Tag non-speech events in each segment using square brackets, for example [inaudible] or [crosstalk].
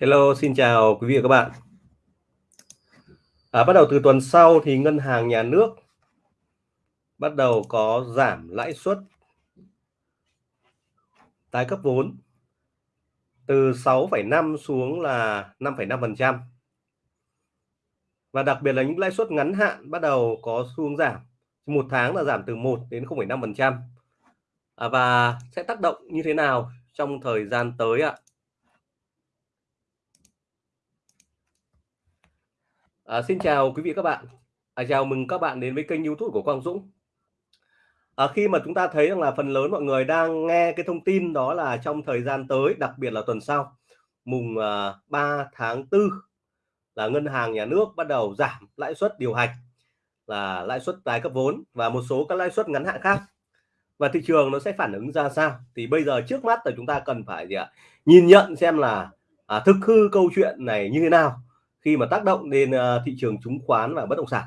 Hello, xin chào quý vị và các bạn. À, bắt đầu từ tuần sau thì ngân hàng nhà nước bắt đầu có giảm lãi suất tái cấp vốn từ 6,5 xuống là 5,5%. Và đặc biệt là những lãi suất ngắn hạn bắt đầu có xu hướng giảm. Một tháng là giảm từ 1 đến 0,5%. À, và sẽ tác động như thế nào trong thời gian tới ạ? À, À, xin chào quý vị các bạn. À, chào mừng các bạn đến với kênh YouTube của Quang Dũng. À, khi mà chúng ta thấy rằng là phần lớn mọi người đang nghe cái thông tin đó là trong thời gian tới, đặc biệt là tuần sau, mùng à, 3 tháng 4 là ngân hàng nhà nước bắt đầu giảm lãi suất điều hành là lãi suất tái cấp vốn và một số các lãi suất ngắn hạn khác và thị trường nó sẽ phản ứng ra sao thì bây giờ trước mắt là chúng ta cần phải gì ạ nhìn nhận xem là à, thực hư câu chuyện này như thế nào khi mà tác động đến uh, ờ, thị trường chứng khoán và bất động sản.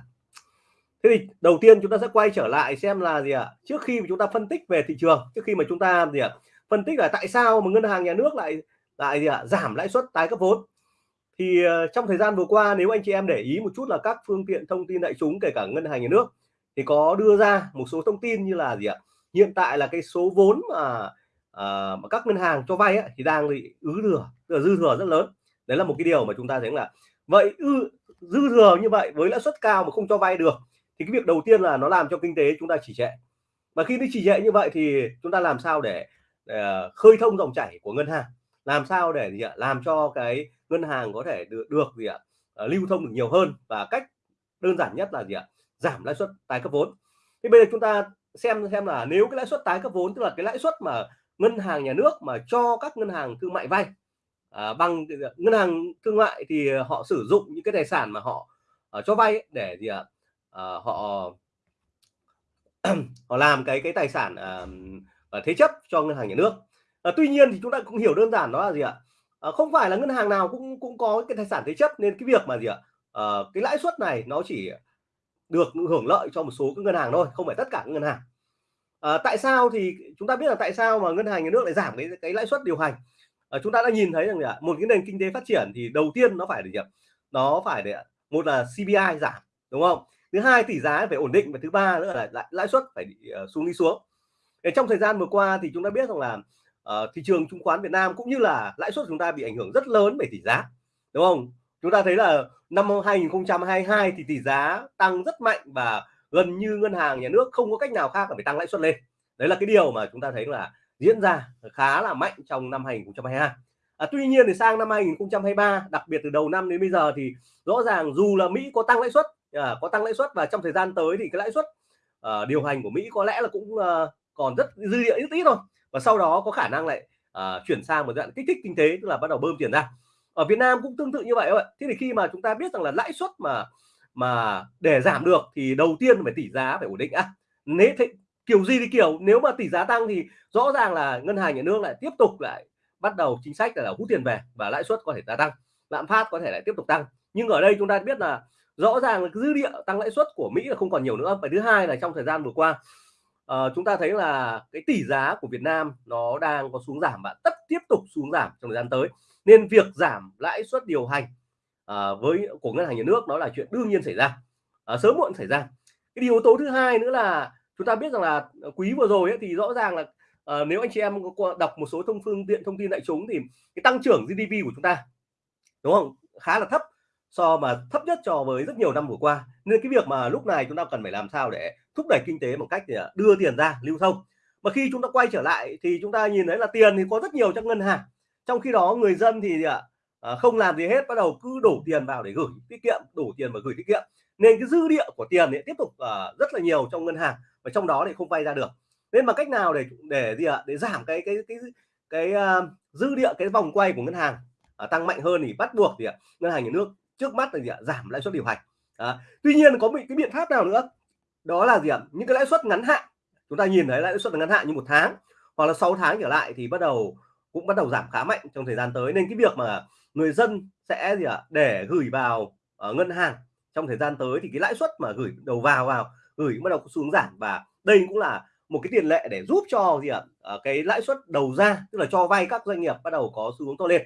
Thế thì đầu tiên chúng ta sẽ quay trở lại xem là gì ạ? Trước khi mà chúng ta phân tích về thị trường trước khi mà chúng ta gì ạ? Phân tích là tại sao mà ngân hàng nhà nước lại lại gì ạ? Giảm lãi suất tái cấp vốn. Thì uh, trong thời gian vừa qua nếu anh chị em để ý một chút là các phương tiện thông tin đại chúng kể cả ngân hàng nhà nước thì có đưa ra một số thông tin như là gì ạ? Hiện tại là cái số vốn mà, à, mà các ngân hàng cho vay ấy, thì đang bị ứ thừa dư thừa rất lớn. Đấy là một cái điều mà chúng ta thấy là vậy ư dư thừa như vậy với lãi suất cao mà không cho vay được thì cái việc đầu tiên là nó làm cho kinh tế chúng ta chỉ trệ. Và khi nó chỉ trệ như vậy thì chúng ta làm sao để, để khơi thông dòng chảy của ngân hàng? Làm sao để gì ạ? Làm cho cái ngân hàng có thể được, được gì ạ? Ờ, lưu thông được nhiều hơn và cách đơn giản nhất là gì ạ? Giảm lãi suất tái cấp vốn. Thì bây giờ chúng ta xem xem là nếu cái lãi suất tái cấp vốn tức là cái lãi suất mà ngân hàng nhà nước mà cho các ngân hàng thương mại vay à, bằng ờ, ờ, ngân hàng thương mại thì họ sử dụng những cái tài sản mà họ uh, cho vay để gì ạ? À, họ [clears throat] họ làm cái cái tài sản uh, thế chấp cho ngân hàng nhà nước. À, tuy nhiên thì chúng ta cũng hiểu đơn giản đó là gì ạ? À, không phải là ngân hàng nào cũng cũng có cái tài sản thế chấp nên cái việc mà gì ạ? À, cái lãi suất này nó chỉ được hưởng lợi cho một số các ngân hàng thôi không phải tất cả các ngân hàng. À, tại sao thì chúng ta biết là tại sao mà ngân hàng nhà nước lại giảm cái cái lãi suất điều hành? À, chúng ta đã nhìn thấy rằng là một cái nền kinh tế phát triển thì đầu tiên nó phải để gì nó phải để một là CPI giảm đúng không? Thứ hai tỷ giá phải ổn định và thứ ba nữa là lãi suất phải uh, xuống đi xuống. Để trong thời gian vừa qua thì chúng ta biết rằng là uh, thị trường chứng khoán Việt Nam cũng như là lãi suất chúng ta bị ảnh hưởng rất lớn bởi tỷ giá đúng không? Chúng ta thấy là năm 2022 thì tỷ giá tăng rất mạnh và gần như ngân hàng nhà nước không có cách nào khác là phải tăng lãi suất lên. Đấy là cái điều mà chúng ta thấy là diễn ra khá là mạnh trong năm 2022 à, tuy nhiên thì sang năm 2023 đặc biệt từ đầu năm đến bây giờ thì rõ ràng dù là Mỹ có tăng lãi suất à, có tăng lãi suất và trong thời gian tới thì cái lãi suất à, điều hành của Mỹ có lẽ là cũng à, còn rất dư địa ít ít thôi. Và sau đó có khả năng lại à, chuyển sang một dạng kích thích kinh tế tức là bắt đầu bơm tiền ra. Ở Việt Nam cũng tương tự như vậy thôi thế thì khi mà chúng ta biết rằng là lãi suất mà mà để giảm được thì đầu tiên phải tỷ giá phải ổn định á. Nếu kiểu gì thì kiểu nếu mà tỷ giá tăng thì rõ ràng là ngân hàng nhà nước lại tiếp tục lại bắt đầu chính sách là hút tiền về và lãi suất có thể gia tăng lạm phát có thể lại tiếp tục tăng. Nhưng ở đây chúng ta biết là rõ ràng là dư địa tăng lãi suất của Mỹ là không còn nhiều nữa. Và thứ hai là trong thời gian vừa qua uh, chúng ta thấy là cái tỷ giá của Việt Nam nó đang có xuống giảm và tất tiếp tục xuống giảm trong thời gian tới. Nên việc giảm lãi suất điều hành uh, với của ngân hàng nhà nước nó là chuyện đương nhiên xảy ra uh, sớm muộn xảy ra. Cái yếu tố thứ hai nữa là chúng ta biết rằng là ờ, quý vừa rồi ấy, thì rõ ràng là uh, nếu anh chị em có đọc một số thông phương tiện thông tin đại chúng thì cái tăng trưởng GDP của chúng ta đúng không? Khá là thấp so mà thấp nhất cho với rất nhiều năm vừa qua. Nên cái việc mà lúc này chúng ta cần phải làm sao để thúc đẩy kinh tế bằng cách thì đưa tiền ra lưu thông. Mà khi chúng ta quay trở lại thì chúng ta nhìn thấy là tiền thì có rất nhiều trong ngân hàng. Trong khi đó người dân thì ạ không làm gì hết bắt đầu cứ đổ tiền vào để gửi tiết kiệm đổ tiền và gửi tiết kiệm. Nên cái dư địa của tiền ấy tiếp tục rất là nhiều trong ngân hàng và trong đó thì không vay ra được. Nên mà cách nào để để gì ạ? Để giảm cái cái cái cái uh, dư địa cái vòng quay của ngân hàng uh, tăng mạnh hơn thì bắt buộc thì uh, ngân hàng nhà nước trước mắt là gì ạ? Giảm lãi suất điều hành. Uh, tuy nhiên có bị cái biện pháp nào nữa? Đó là gì ạ? Những cái lãi suất ngắn hạn. Chúng ta nhìn thấy lãi suất ngắn hạn như một tháng hoặc là 6 tháng trở lại thì bắt đầu cũng bắt đầu giảm khá mạnh trong thời gian tới. Nên cái việc mà người dân sẽ gì ạ? Để gửi vào ở ngân hàng trong thời gian tới thì cái lãi suất mà gửi đầu vào vào gửi bắt đầu xuống giảm và đây cũng là một cái tiền lệ để giúp cho gì ạ? À, cái lãi suất đầu ra tức là cho vay các doanh nghiệp bắt đầu có xu hướng to lên.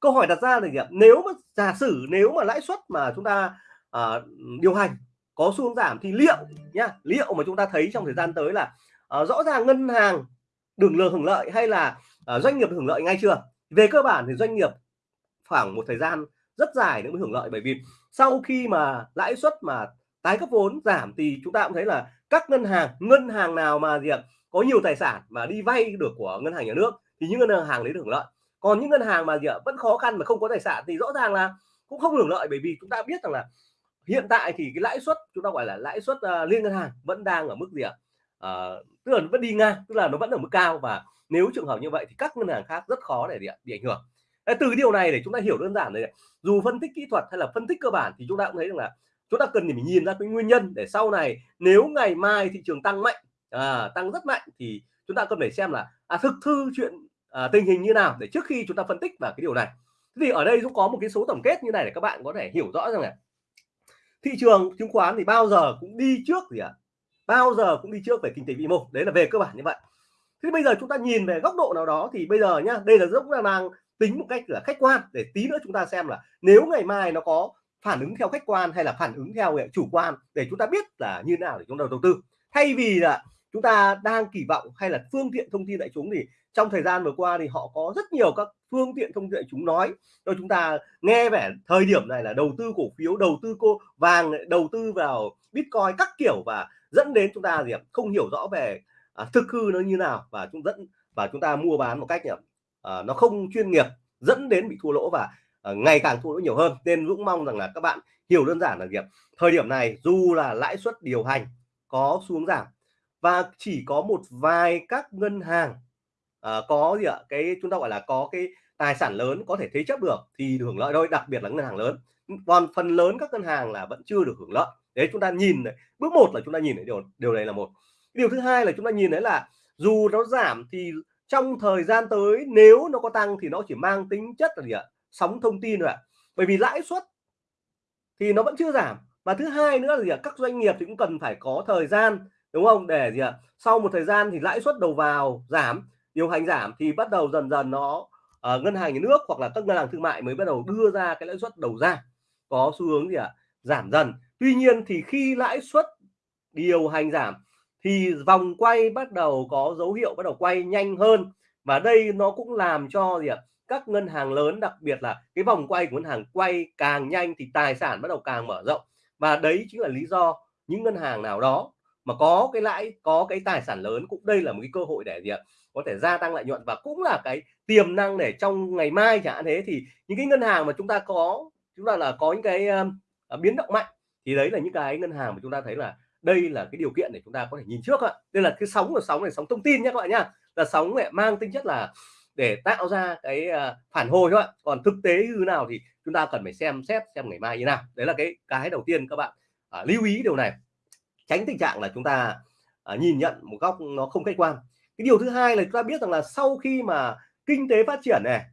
Câu hỏi đặt ra là gì ạ? Nếu mà giả sử nếu mà lãi suất mà chúng ta à, điều hành có xu hướng giảm thì liệu nhá liệu mà chúng ta thấy trong thời gian tới là à, rõ ràng ngân hàng được lừa hưởng lợi hay là à, doanh nghiệp hưởng lợi ngay chưa? Về cơ bản thì doanh nghiệp khoảng một thời gian rất dài nữa mới hưởng lợi bởi vì sau khi mà lãi suất mà tái cấp vốn giảm thì chúng ta cũng thấy là các ngân hàng ngân hàng nào mà gì ạ có nhiều tài sản mà đi vay được của ngân hàng nhà nước thì những ngân hàng lấy được hưởng lợi. Còn những ngân hàng mà gì ạ vẫn khó khăn mà không có tài sản thì rõ ràng là cũng không hưởng lợi bởi vì chúng ta biết rằng là hiện tại thì cái lãi suất chúng ta gọi là lãi suất uh, liên ngân hàng vẫn đang ở mức gì ạ uh, tức là nó vẫn đi ngang tức là nó vẫn ở mức cao và nếu trường hợp như vậy thì các ngân hàng khác rất khó để bị ảnh hưởng. Từ điều này để chúng ta hiểu đơn giản này dù phân tích kỹ thuật hay là phân tích cơ bản thì chúng ta cũng thấy rằng là chúng ta cần phải nhìn ra cái nguyên nhân để sau này nếu ngày mai thị trường tăng mạnh à, tăng rất mạnh thì chúng ta cần phải xem là à, thực thư chuyện à, tình hình như nào để trước khi chúng ta phân tích vào cái điều này. Thì ở đây cũng có một cái số tổng kết như này để các bạn có thể hiểu rõ rằng là thị trường chứng khoán thì bao giờ cũng đi trước gì ạ? À? bao giờ cũng đi trước về kinh tế vĩ mô đấy là về cơ bản như vậy. Thế bây giờ chúng ta nhìn về góc độ nào đó thì bây giờ nhá đây là rất là đang tính một cách là khách quan để tí nữa chúng ta xem là nếu ngày mai nó có phản ứng theo khách quan hay là phản ứng theo chủ quan để chúng ta biết là như thế nào để chúng ta đầu tư. Thay vì là chúng ta đang kỳ vọng hay là phương tiện thông tin đại chúng thì trong thời gian vừa qua thì họ có rất nhiều các phương tiện thông tin đại chúng nói. Cho chúng ta nghe vẻ thời điểm này là đầu tư cổ phiếu đầu tư cô vàng đầu tư vào bitcoin các kiểu và dẫn đến chúng ta gì không hiểu rõ về à, thực hư nó như nào và chúng dẫn và chúng ta mua bán một cách à, nó không chuyên nghiệp dẫn đến bị thua lỗ và Ờ, ngày càng thua lỗ nhiều hơn. Nên Dũng mong rằng là các bạn hiểu đơn giản là việc thời điểm này dù là lãi suất điều hành có xuống giảm và chỉ có một vài các ngân hàng à, có gì ạ? Cái chúng ta gọi là có cái tài sản lớn có thể thế chấp được thì hưởng lợi thôi đặc biệt là ngân hàng lớn. Còn phần lớn các ngân hàng là vẫn chưa được hưởng lợi. Đấy chúng ta nhìn này bước một là chúng ta nhìn thấy điều điều này là một. Điều thứ hai là chúng ta nhìn thấy là dù nó giảm thì trong thời gian tới nếu nó có tăng thì nó chỉ mang tính chất là gì ạ? Sóng thông tin rồi ạ. Bởi vì lãi suất thì nó vẫn chưa giảm. Và thứ hai nữa là gì ạ? Các doanh nghiệp thì cũng cần phải có thời gian đúng không? Để gì ạ? Sau một thời gian thì lãi suất đầu vào giảm điều hành giảm thì bắt đầu dần dần nó uh, ngân hàng nhà nước hoặc là các ngân hàng thương mại mới bắt đầu đưa ra cái lãi suất đầu ra. Có xu hướng gì ạ? Giảm dần. Tuy nhiên thì khi lãi suất điều hành giảm thì vòng quay bắt đầu có dấu hiệu bắt đầu quay nhanh hơn. Và đây nó cũng làm cho gì ạ? Các ngân hàng lớn đặc biệt là cái vòng quay của ngân hàng quay càng nhanh thì tài sản bắt đầu càng mở rộng. Và đấy chính là lý do những ngân hàng nào đó mà có cái lãi có cái tài sản lớn cũng đây là một cái cơ hội để gì ạ có thể gia tăng lợi nhuận. Và cũng là cái tiềm năng để trong ngày mai chẳng hạn thế thì những cái ngân hàng mà chúng ta có chúng ta là có những cái uh, biến động mạnh thì đấy là những cái ngân hàng mà chúng ta thấy là đây là cái điều kiện để chúng ta có thể nhìn trước ạ. Đây là cái sóng của sóng này sóng thông tin nhé các bạn nhá. Là sóng này mang tính chất là để tạo ra cái ờ, phản hồi thôi còn thực tế như nào thì chúng ta cần phải xem xét xem ngày mai như nào. Đấy là cái cái đầu tiên các bạn à, lưu ý điều này. Tránh tình trạng là chúng ta à, nhìn nhận một góc nó không khách quan. Cái điều thứ hai là chúng ta biết rằng là sau khi mà kinh tế phát triển này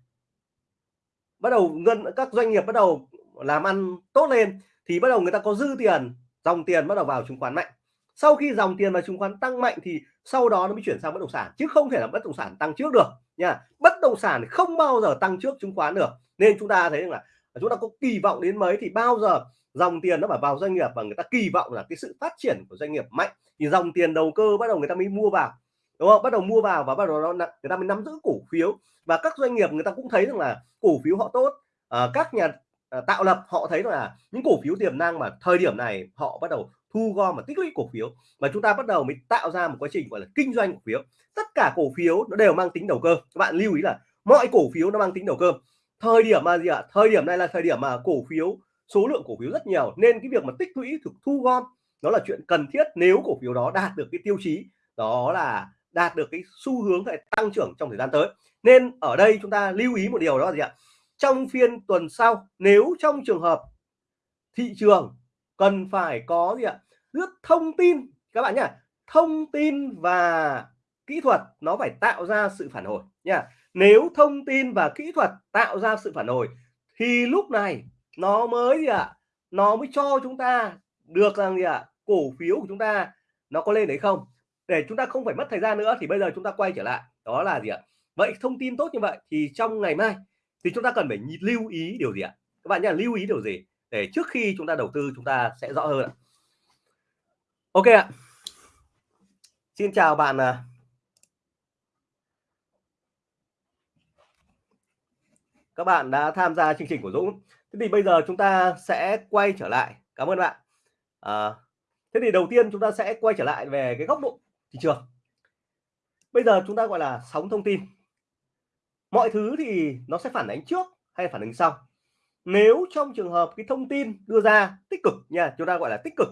bắt đầu ngân các doanh nghiệp bắt đầu làm ăn tốt lên thì bắt đầu người ta có dư tiền dòng tiền bắt đầu vào chứng khoán mạnh. Sau khi dòng tiền vào chứng khoán tăng mạnh thì sau đó nó mới chuyển sang bất động sản chứ không thể là bất động sản tăng trước được nha. Bất động sản không bao giờ tăng trước chứng khoán được. Nên chúng ta thấy rằng là chúng ta có kỳ vọng đến mấy thì bao giờ dòng tiền nó phải vào doanh nghiệp và người ta kỳ vọng là cái sự phát triển của doanh nghiệp mạnh. Thì dòng tiền đầu cơ bắt đầu người ta mới mua vào đúng không? Bắt đầu mua vào và bắt đầu nó người ta mới nắm giữ cổ phiếu. Và các doanh nghiệp người ta cũng thấy rằng là cổ phiếu họ tốt. À, các nhà à, tạo lập họ thấy là những cổ phiếu tiềm năng mà thời điểm này họ bắt đầu thu gom và tích lũy cổ phiếu và chúng ta bắt đầu mới tạo ra một quá trình, gọi là, kinh doanh cổ phiếu. Tất cả cổ phiếu nó đều mang tính đầu cơ. Các bạn lưu ý là mọi cổ phiếu nó mang tính đầu cơ. Thời điểm mà gì ạ? À? thời điểm này là thời điểm mà cổ phiếu, số lượng cổ phiếu rất nhiều. Nên cái việc mà tích lũy, thực thu gom, nó là chuyện cần thiết nếu cổ phiếu đó đạt được cái tiêu chí, đó là đạt được cái xu hướng về tăng trưởng trong thời gian tới. Nên ở đây chúng ta lưu ý một điều đó là gì ạ? Trong phiên tuần sau, nếu trong trường hợp thị trường cần phải có gì ạ? Lướt thông tin. Các bạn nhá, thông tin và kỹ thuật nó phải tạo ra sự phản hồi nha nếu thông tin và kỹ thuật tạo ra sự phản hồi, thì lúc này nó mới gì ạ? Nó mới cho chúng ta được rằng gì ạ? Cổ phiếu của chúng ta nó có lên đấy không? Để chúng ta không phải mất thời gian nữa thì bây giờ chúng ta quay trở lại. Đó là gì ạ? Vậy thông tin tốt như vậy thì trong ngày mai thì chúng ta cần phải lưu ý điều gì ạ? Các bạn nhá, lưu ý điều gì? Để trước khi chúng ta đầu tư, chúng ta sẽ rõ hơn ạ ok ạ. Xin chào bạn à. các bạn đã tham gia chương trình của Dũng. Thế thì bây giờ chúng ta sẽ quay trở lại. Cảm ơn bạn. À, thế thì đầu tiên chúng ta sẽ quay trở lại về cái góc độ thị trường. Bây giờ chúng ta gọi là sóng thông tin. Mọi thứ thì nó sẽ phản ánh trước hay phản ánh sau. Nếu trong trường hợp cái thông tin đưa ra tích cực nha chúng ta gọi là tích cực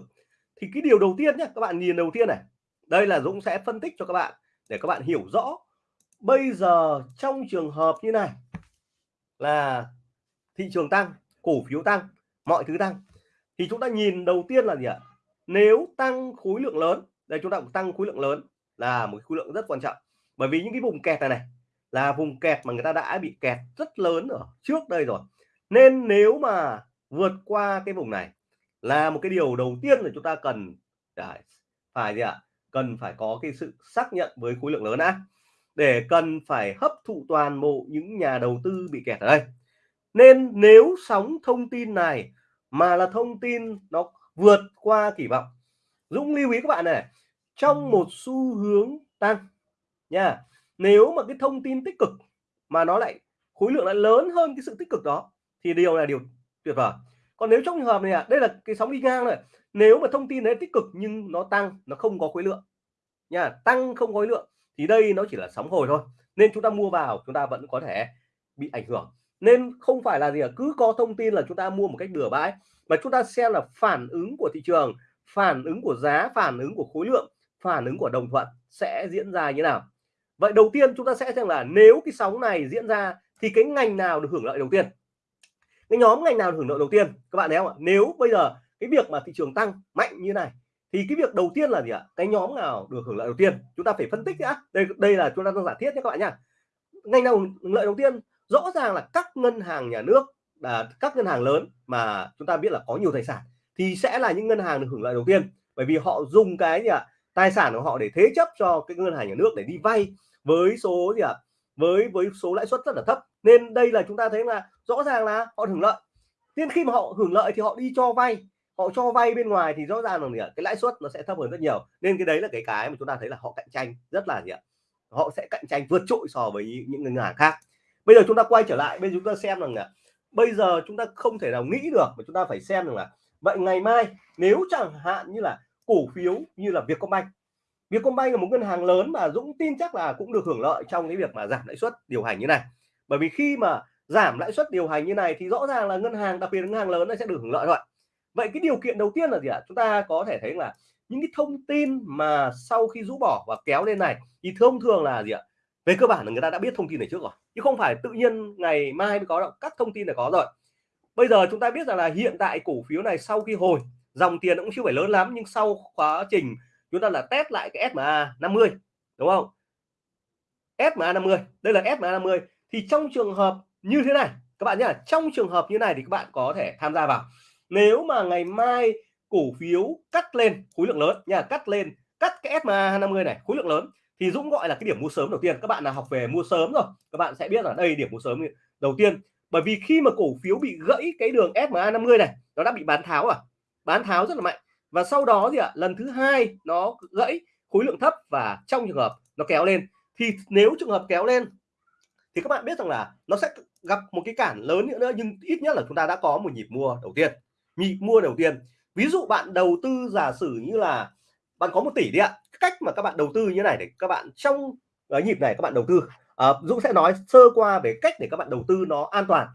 thì cái điều đầu tiên nhé các bạn nhìn đầu tiên này. Đây là Dũng sẽ phân tích cho các bạn để các bạn hiểu rõ. Bây giờ trong trường hợp như này là thị trường tăng, cổ phiếu tăng, mọi thứ tăng. Thì chúng ta nhìn đầu tiên là gì ạ? Nếu tăng khối lượng lớn, đây chúng ta cũng tăng khối lượng lớn là một khối lượng rất quan trọng. Bởi vì những cái vùng kẹt này này là vùng kẹt mà người ta đã bị kẹt rất lớn ở trước đây rồi. Nên nếu mà vượt qua cái vùng này là một cái điều đầu tiên là chúng ta cần phải gì ạ? Cần phải có cái sự xác nhận với khối lượng lớn đã. Để cần phải hấp thụ toàn bộ những nhà đầu tư bị kẹt ở đây. Nên nếu sóng thông tin này mà là thông tin nó vượt qua kỳ vọng Dũng lưu ý các bạn này trong một xu hướng tăng nha nếu mà cái thông tin tích cực mà nó lại khối lượng lại lớn hơn cái sự tích cực đó thì điều là điều tuyệt vời còn nếu trong trường hợp này à, đây là cái sóng đi ngang này nếu mà thông tin đấy tích cực nhưng nó tăng nó không có khối lượng. Nha tăng không có khối lượng thì đây nó chỉ là sóng hồi thôi. Nên chúng ta mua vào chúng ta vẫn có thể bị ảnh hưởng. Nên không phải là gì à, cứ có thông tin là chúng ta mua một cách bừa bãi mà chúng ta xem là phản ứng của thị trường phản ứng của giá phản ứng của khối lượng phản ứng của đồng thuận sẽ diễn ra như nào. Vậy đầu tiên chúng ta sẽ xem là nếu cái sóng này diễn ra thì cái ngành nào được hưởng lợi đầu tiên? Cái nhóm ngành nào hưởng lợi đầu tiên? Các bạn thấy không ạ? Nếu bây giờ cái việc mà thị trường tăng mạnh như này, thì cái việc đầu tiên là gì ạ? Cái nhóm nào được hưởng lợi đầu tiên? Chúng ta phải phân tích đã đây đây là chúng ta đang giả thiết nhé các bạn nhá. Ngành nào hưởng lợi đầu tiên? Rõ ràng là các ngân hàng nhà nước là các ngân hàng lớn mà chúng ta biết là có nhiều tài sản, thì sẽ là những ngân hàng được hưởng lợi đầu tiên. Bởi vì họ dùng cái gì ạ? Tài sản của họ để thế chấp cho cái ngân hàng nhà nước để đi vay với số gì ạ? Với với số lãi suất rất là thấp. Nên đây là chúng ta thấy là rõ ràng là họ hưởng lợi. Nên khi mà họ hưởng lợi thì họ đi cho vay. Họ cho vay bên ngoài thì rõ ràng là gì ạ? Cái lãi suất nó sẽ thấp hơn rất nhiều. Nên cái đấy là cái cái mà chúng ta thấy là họ cạnh tranh rất là gì ạ? Họ sẽ cạnh tranh vượt trội so với những ngân hàng khác. Bây giờ chúng ta quay trở lại bây giờ chúng ta xem rằng là bây giờ chúng ta không thể nào nghĩ được mà chúng ta phải xem rằng là vậy ngày mai nếu chẳng hạn như là cổ phiếu như là Vietcombank Vietcombank là một ngân hàng lớn mà Dũng tin chắc là cũng được hưởng lợi trong cái việc mà giảm lãi suất điều hành như này. Bởi vì khi mà giảm lãi suất điều hành như này thì rõ ràng là ngân hàng, đặc biệt là ngân hàng lớn nó sẽ được hưởng lợi rồi. Vậy cái điều kiện đầu tiên là gì ạ? Chúng ta có thể thấy là những cái thông tin mà sau khi rũ bỏ và kéo lên này thì thông thường là gì ạ? Về cơ bản là người ta đã biết thông tin này trước rồi, chứ không phải tự nhiên ngày mai mới có đâu, các thông tin là có rồi. Bây giờ chúng ta biết rằng là hiện tại cổ phiếu này sau khi hồi, dòng tiền cũng chưa phải lớn lắm nhưng sau quá trình chúng ta là test lại cái SMA 50 đúng không? SMA 50 đây là SMA 50 thì trong trường hợp như thế này, các bạn nhé trong trường hợp như này thì các bạn có thể tham gia vào. Nếu mà ngày mai cổ phiếu cắt lên, khối lượng lớn nha cắt lên, cắt cái SMA 50 này, khối lượng lớn, thì Dũng gọi là cái điểm mua sớm đầu tiên. Các bạn là học về mua sớm rồi, các bạn sẽ biết là đây điểm mua sớm đầu tiên. Bởi vì khi mà cổ phiếu bị gãy cái đường SMA 50 này, nó đã bị bán tháo à? Bán tháo rất là mạnh và sau đó thì ạ lần thứ hai nó gãy khối lượng thấp và trong trường hợp nó kéo lên. Thì nếu trường hợp kéo lên thì các bạn biết rằng là nó sẽ gặp một cái cản lớn nữa, nữa nhưng ít nhất là chúng ta đã có một nhịp mua đầu tiên. Nhịp mua đầu tiên. Ví dụ bạn đầu tư giả sử như là bạn có một tỷ đi ạ. Cách mà các bạn đầu tư như này để các bạn trong cái nhịp này các bạn đầu tư. À, Dũng sẽ nói sơ qua về cách để các bạn đầu tư nó an toàn.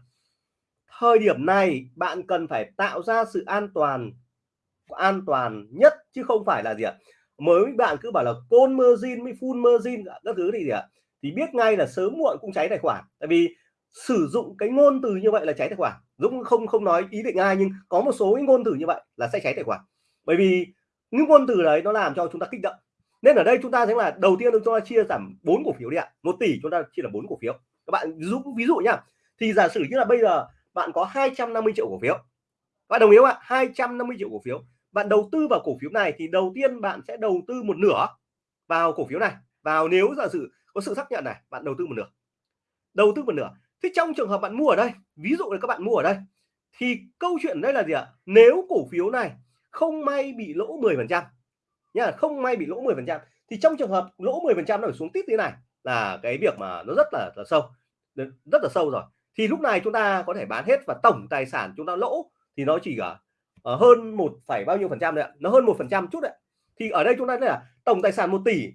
Thời điểm này bạn cần phải tạo ra sự an toàn an toàn nhất chứ không phải là gì ạ? Mới bạn cứ bảo là côn margin với full margin dạ, các thứ thì gì ạ? Thì biết ngay là sớm muộn cũng cháy tài khoản. Tại vì sử dụng cái ngôn từ như vậy là cháy tài khoản. Dũng không không nói ý định ai, nhưng có một số cái ngôn từ như vậy là sẽ cháy tài khoản. Bởi vì những ngôn từ đấy nó làm cho chúng ta kích động. Nên ở đây chúng ta thấy là đầu tiên chúng ta chia giảm bốn cổ phiếu đi ạ. Một tỷ chúng ta chia là bốn cổ phiếu. Các bạn dũng ví dụ nhá. Thì giả sử như là bây giờ bạn có 250 triệu cổ phiếu. Bạn đồng ý không ạ? 250 triệu cổ phiếu bạn đầu tư vào cổ phiếu này thì đầu tiên bạn sẽ đầu tư một nửa vào cổ phiếu này. Vào nếu giả sử có sự xác nhận này bạn đầu tư một nửa. Đầu tư một nửa. Thế trong trường hợp bạn mua ở đây ví dụ là các bạn mua ở đây thì câu chuyện đây là gì ạ? Nếu cổ phiếu này không may bị lỗ 10 phần trăm nhá không may bị lỗ 10 phần trăm thì trong trường hợp lỗ 10 phần trăm nó phải xuống tít thế này là cái việc mà nó rất là, là sâu. Rất là sâu rồi. Thì lúc này chúng ta có thể bán hết và tổng tài sản chúng ta lỗ thì nó chỉ ở, ở hơn một phải bao nhiêu phần trăm đấy ạ? Nó hơn một phần trăm chút đấy. Thì ở đây chúng ta thấy là tổng tài sản 1 tỷ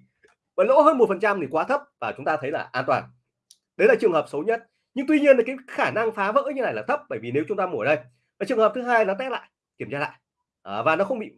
và lỗ hơn một phần trăm thì quá thấp và chúng ta thấy là an toàn. Đấy là trường hợp xấu nhất. Nhưng tuy nhiên là cái khả năng phá vỡ như này là thấp bởi vì nếu chúng ta mua ở đây và trường hợp thứ hai nó test lại kiểm tra lại. À, và nó không bị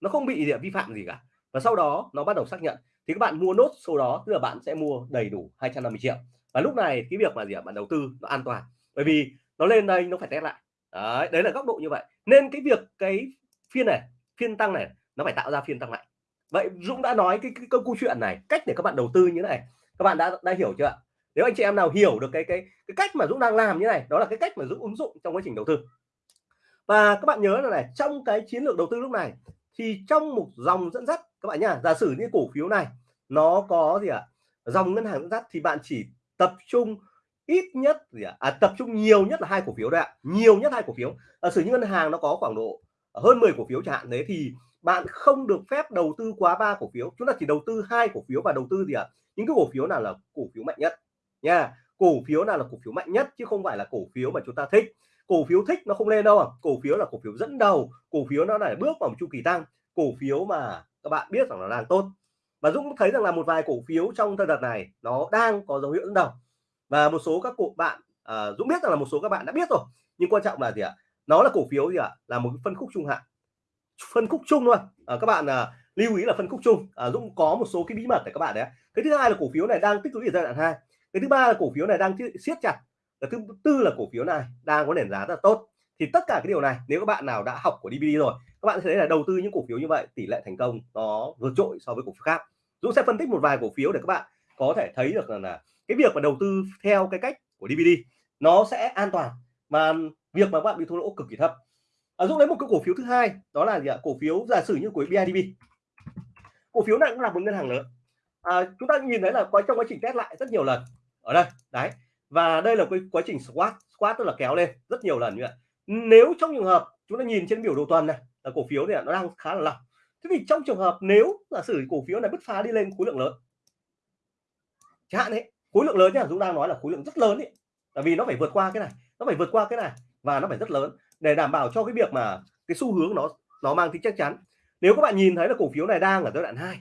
nó không bị gì vi phạm gì cả. Và sau đó nó bắt đầu xác nhận. Thì các bạn mua nốt số đó tức là bạn sẽ mua đầy đủ 250 triệu. Và lúc này cái việc mà gì ạ bạn đầu tư nó an toàn. Bởi vì nó lên đây nó phải test lại đấy, đấy là góc độ như vậy. Nên cái việc cái phiên này phiên tăng này nó phải tạo ra phiên tăng mạnh. Vậy Dũng đã nói cái, cái, cái câu chuyện này cách để các bạn đầu tư như thế này các bạn đã đã hiểu chưa ạ? Nếu anh chị em nào hiểu được cái cái cái cách mà Dũng đang làm như này đó là cái cách mà Dũng ứng dụng trong quá trình đầu tư. Và các bạn nhớ là này trong cái chiến lược đầu tư lúc này thì trong một dòng dẫn dắt các bạn nhá giả sử như cổ phiếu này nó có gì ạ? Dòng ngân hàng dẫn dắt thì bạn chỉ tập trung ít nhất gì ạ à, tập trung nhiều nhất là hai cổ phiếu đấy ạ nhiều nhất hai cổ phiếu à, sử như ngân hàng nó có khoảng độ hơn 10 cổ phiếu chẳng hạn đấy thì bạn không được phép đầu tư quá ba cổ phiếu chúng ta chỉ đầu tư hai cổ phiếu và đầu tư gì ạ những cái cổ phiếu nào là cổ phiếu mạnh nhất nha cổ phiếu nào là cổ phiếu mạnh nhất chứ không phải là cổ phiếu mà chúng ta thích cổ phiếu thích nó không lên đâu à cổ phiếu là cổ phiếu dẫn đầu cổ phiếu nó lại bước vào một chu kỳ tăng cổ phiếu mà các bạn biết rằng là đang tốt và Dũng thấy rằng là một vài cổ phiếu trong thời đợt này nó đang có dấu hiệu dẫn đầu và một số các cụ bạn à, Dũng biết rằng là một số các bạn đã biết rồi nhưng quan trọng là gì ạ? Nó là cổ phiếu gì ạ? Là một phân khúc trung hạn. Phân khúc chung thôi. À, các bạn à, lưu ý là phân khúc chung. À, Dũng có một số cái bí mật để các bạn đấy cái thứ hai là cổ phiếu này đang tích lũy ở giai đoạn hai. Cái thứ ba là cổ phiếu này đang siết chặt. Cái thứ tư là cổ phiếu này đang có nền giá rất là tốt. Thì tất cả cái điều này nếu các bạn nào đã học của DVD rồi các bạn sẽ thấy là đầu tư những cổ phiếu như vậy tỷ lệ thành công nó vượt trội so với cổ phiếu khác. Dũng sẽ phân tích một vài cổ phiếu để các bạn có thể thấy được là, là cái việc mà đầu tư theo cái cách của DVD nó sẽ an toàn mà việc mà bạn bị thua lỗ cực kỳ thấp. À, Dũng lấy một cái cổ phiếu thứ hai đó là gì ạ? Cổ phiếu giả sử như của BIDV cổ phiếu này cũng là một ngân hàng lớn. À, chúng ta nhìn thấy là có trong quá trình test lại rất nhiều lần. Ở đây đấy. Và đây là cái quá trình squat squat tức là kéo lên rất nhiều lần như vậy nếu trong trường hợp chúng ta nhìn trên biểu đồ tuần này là cổ phiếu này nó đang khá là lỏng. Thế thì trong trường hợp nếu giả sử cổ phiếu này bứt phá đi lên khối lượng lớn chẳng hạn đấy khối lượng lớn nhá, dũng đang nói là khối lượng rất lớn ấy tại vì nó phải vượt qua cái này, nó phải vượt qua cái này và nó phải rất lớn để đảm bảo cho cái việc mà cái xu hướng nó nó mang tính chắc chắn. Nếu các bạn nhìn thấy là cổ phiếu này đang ở giai đoạn 2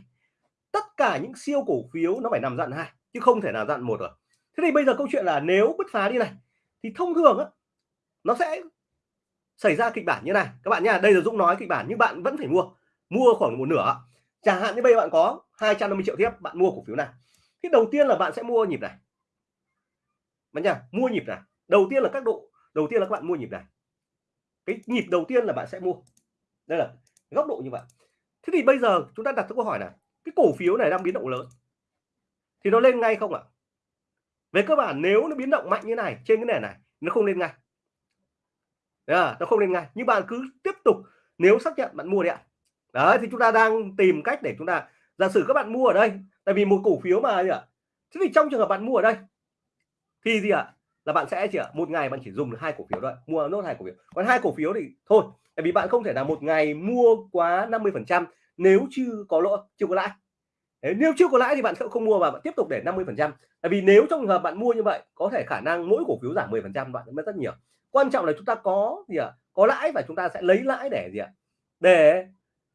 tất cả những siêu cổ phiếu nó phải nằm dặn hai, chứ không thể nào dặn một rồi. Thế thì bây giờ câu chuyện là nếu bứt phá đi này, thì thông thường á, nó sẽ xảy ra kịch bản như này. Các bạn nha, đây là Dũng nói kịch bản nhưng bạn vẫn phải mua mua khoảng một nửa. Chẳng hạn như bây giờ bạn có 250 triệu tiếp, bạn mua cổ phiếu này thì đầu tiên là bạn sẽ mua nhịp này. Bạn nhá, mua nhịp này. Đầu tiên là các độ đầu tiên là các bạn mua nhịp này. Cái nhịp đầu tiên là bạn sẽ mua. Đây là góc độ như vậy. Thế thì bây giờ chúng ta đặt câu hỏi là cái cổ phiếu này đang biến động lớn. Thì nó lên ngay không ạ? Về cơ bản nếu nó biến động mạnh như này trên cái nền này nó không lên ngay. À, nó không lên ngay. Nhưng bạn cứ tiếp tục nếu xác nhận bạn mua đi ạ. Đấy thì chúng ta đang tìm cách để chúng ta giả sử các bạn mua ở đây tại vì một cổ phiếu mà gì ạ. Thế thì trong trường hợp bạn mua ở đây thì gì ạ? Là bạn sẽ chỉ ạ một ngày bạn chỉ dùng được hai cổ phiếu thôi mua nốt hai cổ phiếu. Còn hai cổ phiếu thì thôi tại vì bạn không thể là một ngày mua quá 50 phần trăm nếu chưa có lỗ chưa có lãi. Đấy, nếu chưa có lãi thì bạn sẽ không mua và bạn tiếp tục để 50 phần trăm. Tại vì nếu trong trường hợp bạn mua như vậy có thể khả năng mỗi cổ phiếu giảm 10 phần trăm bạn mất rất nhiều. Quan trọng là chúng ta có gì ạ? À? có lãi và chúng ta sẽ lấy lãi để gì ạ? À? để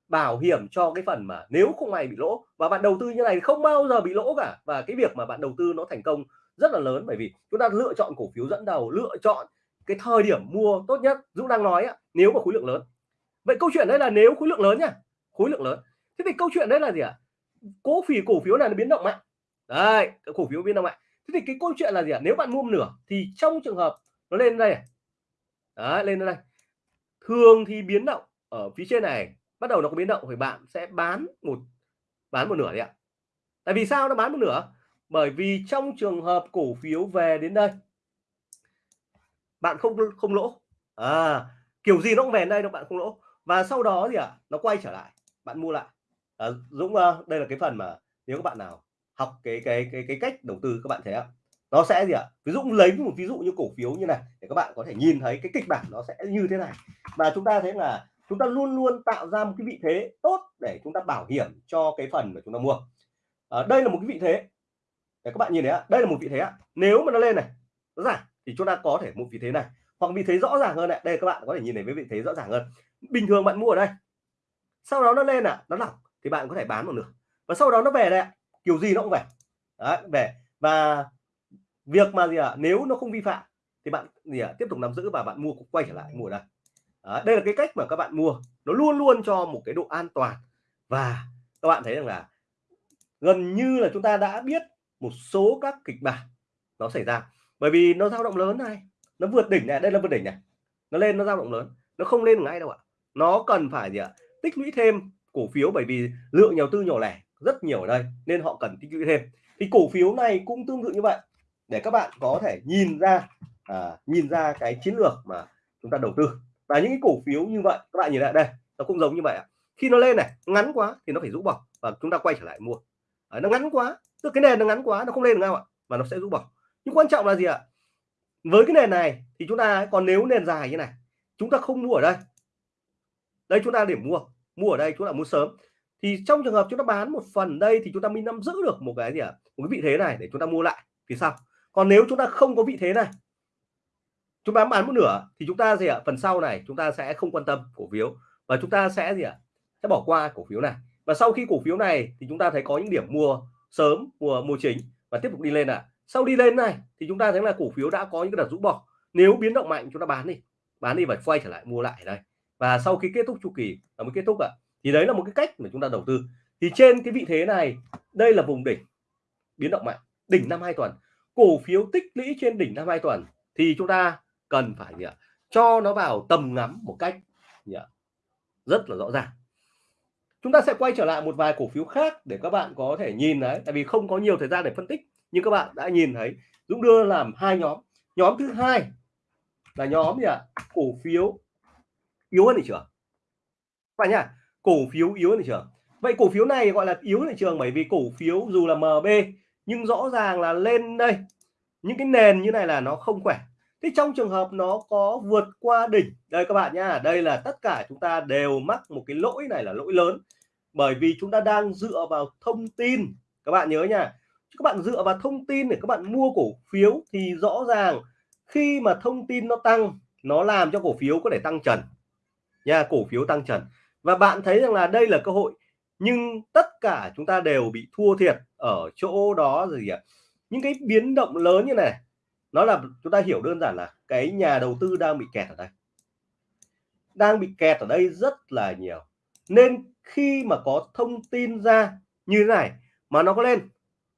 bảo hiểm cho cái phần mà nếu không may bị lỗ. Và bạn đầu tư như này không bao giờ bị lỗ cả. Và cái việc mà bạn đầu tư nó thành công rất là lớn bởi vì chúng ta lựa chọn cổ phiếu dẫn đầu lựa chọn cái thời điểm mua tốt nhất. Dũng đang nói á, nếu mà khối lượng lớn. Vậy câu chuyện đấy là nếu khối lượng lớn nhá khối lượng lớn. Thế thì câu chuyện đấy là gì ạ? À? cổ phiếu cổ phiếu này nó biến động mạnh. Đấy cổ phiếu biến động mạnh. Thế thì cái câu chuyện là gì ạ? À? nếu bạn mua nửa thì trong trường hợp nó lên đây à? đấy, lên đây. Thường thì biến động ở phía trên này bắt đầu nó có biến động thì bạn sẽ bán một bán một nửa đấy ạ. Tại vì sao nó bán một nửa? Bởi vì trong trường hợp cổ phiếu về đến đây bạn không không lỗ. À kiểu gì nó cũng về đây đâu bạn không lỗ. Và sau đó thì à nó quay trở lại bạn mua lại. À, Dũng ờ, đây là cái phần mà nếu các bạn nào học cái cái cái cái cách đầu tư các bạn thấy không nó sẽ gì ạ? Ví dụ lấy một ví dụ như cổ phiếu như này để các bạn có thể nhìn thấy cái kịch bản nó sẽ như thế này. Và chúng ta thấy là chúng ta luôn luôn tạo ra một cái vị thế tốt để chúng ta bảo hiểm cho cái phần mà chúng ta mua. À, đây là một cái vị thế. Để các bạn nhìn thấy ạ? Đây là một vị thế ạ. Nếu mà nó lên này nó giảm thì chúng ta có thể một vị thế này. Hoặc vị thế rõ ràng hơn này đây các bạn có thể nhìn thấy với vị thế rõ ràng hơn. Bình thường bạn mua ở đây sau đó nó lên ạ à, nó lỏng thì bạn có thể bán một nửa. Và sau đó nó về đây kiểu gì nó cũng về. Đấy, về. Và việc mà gì ạ? À, nếu nó không vi phạm thì bạn gì ạ? À, tiếp tục nắm giữ và bạn mua quay trở lại mua đây à, đây là cái cách mà các bạn mua. Nó luôn luôn cho một cái độ an toàn. Và các bạn thấy rằng là gần như là chúng ta đã biết một số các kịch bản nó xảy ra. Bởi vì nó dao động lớn này nó vượt đỉnh này đây là vượt đỉnh này. Nó lên nó dao động lớn nó không lên ngay đâu ạ. Nó cần phải gì ạ? Tích lũy thêm cổ phiếu bởi vì lượng nhà đầu tư nhỏ lẻ rất nhiều ở đây nên họ cần tích lũy thêm. Thì cổ phiếu này cũng tương tự như vậy. Để các bạn có thể nhìn ra à, nhìn ra cái chiến lược mà chúng ta đầu tư và những cái cổ phiếu như vậy các bạn nhìn lại đây nó cũng giống như vậy khi nó lên này ngắn quá thì nó phải rũ bỏ và chúng ta quay trở lại mua. À, nó ngắn quá tức cái nền nó ngắn quá nó không lên được đâu ạ và nó sẽ rũ bỏ. Nhưng quan trọng là gì ạ? Với cái nền này thì chúng ta còn nếu nền dài như này chúng ta không mua ở đây. Đây chúng ta điểm mua mua ở đây chúng ta mua sớm. Thì trong trường hợp chúng ta bán một phần đây thì chúng ta mới nắm giữ được một cái gì ạ? Một cái vị thế này để chúng ta mua lại thì sao? Còn nếu chúng ta không có vị thế này chúng ta bán một nửa thì chúng ta gì ạ? Phần sau này chúng ta sẽ không quan tâm cổ phiếu. Và chúng ta sẽ gì ạ? Sẽ bỏ qua cổ phiếu này. Và sau khi cổ phiếu này thì chúng ta thấy có những điểm mua sớm mua mua chính và tiếp tục đi lên ạ. À. sau đi lên này thì chúng ta thấy là cổ phiếu đã có những cái đợt rũ bỏ. Nếu biến động mạnh chúng ta bán đi. Bán đi và quay trở lại mua lại đây. Và sau khi kết thúc chu kỳ là mới kết thúc ạ. À, thì đấy là một cái cách mà chúng ta đầu tư. Thì trên cái vị thế này đây là vùng đỉnh biến động mạnh. Đỉnh năm hai tuần. Cổ phiếu tích lũy trên đỉnh năm hai tuần thì chúng ta cần phải gì ạ? cho nó vào tầm ngắm một cách gì ạ? rất là rõ ràng. Chúng ta sẽ quay trở lại một vài cổ phiếu khác để các bạn có thể nhìn đấy tại vì không có nhiều thời gian để phân tích, nhưng các bạn đã nhìn thấy Dũng đưa làm hai nhóm. Nhóm thứ hai là nhóm gì ạ? Cổ phiếu yếu hơn thị trường. Phải nhá, cổ phiếu yếu hơn thị trường. Vậy cổ phiếu này gọi là yếu hơn thị trường bởi vì cổ phiếu dù là MB nhưng rõ ràng là lên đây. Những cái nền như này là nó không khỏe thế trong trường hợp nó có vượt qua đỉnh, đây các bạn nhá, đây là tất cả chúng ta đều mắc một cái lỗi này là lỗi lớn. Bởi vì chúng ta đang dựa vào thông tin, các bạn nhớ nha. Các bạn dựa vào thông tin để các bạn mua cổ phiếu thì rõ ràng khi mà thông tin nó tăng, nó làm cho cổ phiếu có thể tăng trần nha, cổ phiếu tăng trần. Và bạn thấy rằng là đây là cơ hội, nhưng tất cả chúng ta đều bị thua thiệt ở chỗ đó gì ạ? Những cái biến động lớn như này nó là, chúng ta hiểu đơn giản là cái nhà đầu tư đang bị kẹt ở đây. Đang bị kẹt ở đây rất là nhiều. Nên khi mà có thông tin ra như thế này mà nó có lên,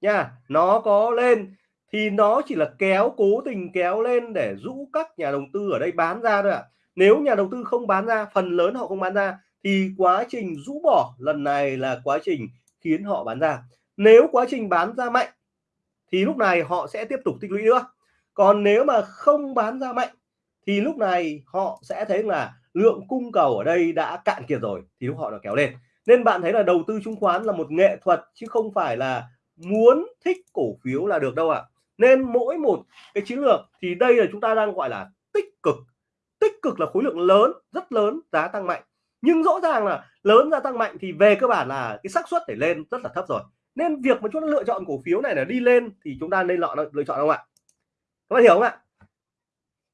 nha, nó có lên thì nó chỉ là kéo, cố tình kéo lên để rũ các nhà đầu tư ở đây bán ra thôi ạ. À. nếu nhà đầu tư không bán ra, phần lớn họ không bán ra, thì quá trình rũ bỏ lần này là quá trình khiến họ bán ra. Nếu quá trình bán ra mạnh, thì lúc này họ sẽ tiếp tục tích lũy nữa còn nếu mà không bán ra mạnh, thì lúc này họ sẽ thấy là lượng cung cầu ở đây đã cạn kiệt rồi, thì lúc họ nó kéo lên. Nên bạn thấy là đầu tư chứng khoán là một nghệ thuật, chứ không phải là muốn thích cổ phiếu là được đâu ạ. À. nên mỗi một cái chiến lược thì đây là chúng ta đang gọi là tích cực. Tích cực là khối lượng lớn, rất lớn, giá tăng mạnh. Nhưng rõ ràng là lớn, giá tăng mạnh thì về cơ bản là cái xác suất để lên rất là thấp rồi. Nên việc mà chúng ta lựa chọn cổ phiếu này là đi lên thì chúng ta nên lựa lựa chọn không ạ? Các bạn hiểu không ạ?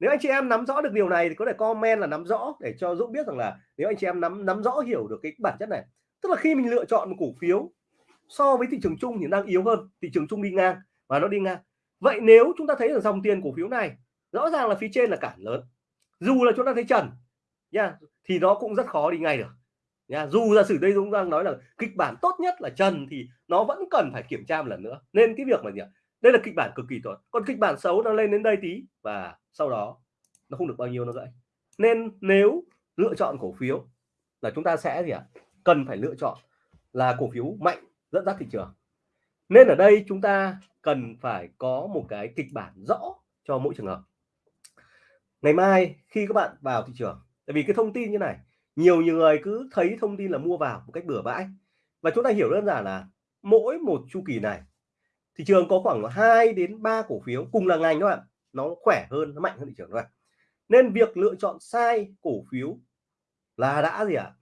Nếu anh chị em nắm rõ được điều này thì có thể comment là nắm rõ để cho Dũng biết rằng là nếu anh chị em nắm nắm rõ hiểu được cái bản chất này. Tức là khi mình lựa chọn một cổ phiếu so với thị trường chung thì đang yếu hơn, thị trường chung đi ngang và nó đi ngang. Vậy nếu chúng ta thấy là dòng tiền cổ phiếu này rõ ràng là phía trên là cản lớn, dù là chúng ta thấy trần nha, thì nó cũng rất khó đi ngay được nha. Dù giả sử đây Dũng đang nói là kịch bản tốt nhất là trần thì nó vẫn cần phải kiểm tra một lần nữa. Nên cái việc mà gì ạ? Đây là kịch bản cực kỳ tốt. Còn kịch bản xấu nó lên đến đây tí và sau đó nó không được bao nhiêu nó gãy nên nếu lựa chọn cổ phiếu là chúng ta sẽ gì ạ? Cần phải lựa chọn là cổ phiếu mạnh dẫn dắt thị trường. Nên ở đây chúng ta cần phải có một cái kịch bản rõ cho mỗi trường hợp. Ngày mai khi các bạn vào thị trường, tại vì cái thông tin như này, nhiều nhiều người cứ thấy thông tin là mua vào một cách bừa bãi. Và chúng ta hiểu đơn giản là mỗi một chu kỳ này thị trường có khoảng 2 đến 3 cổ phiếu cùng là ngành các bạn nó khỏe hơn, nó mạnh hơn thị trường các bạn nên việc lựa chọn sai cổ phiếu là đã gì ạ? À?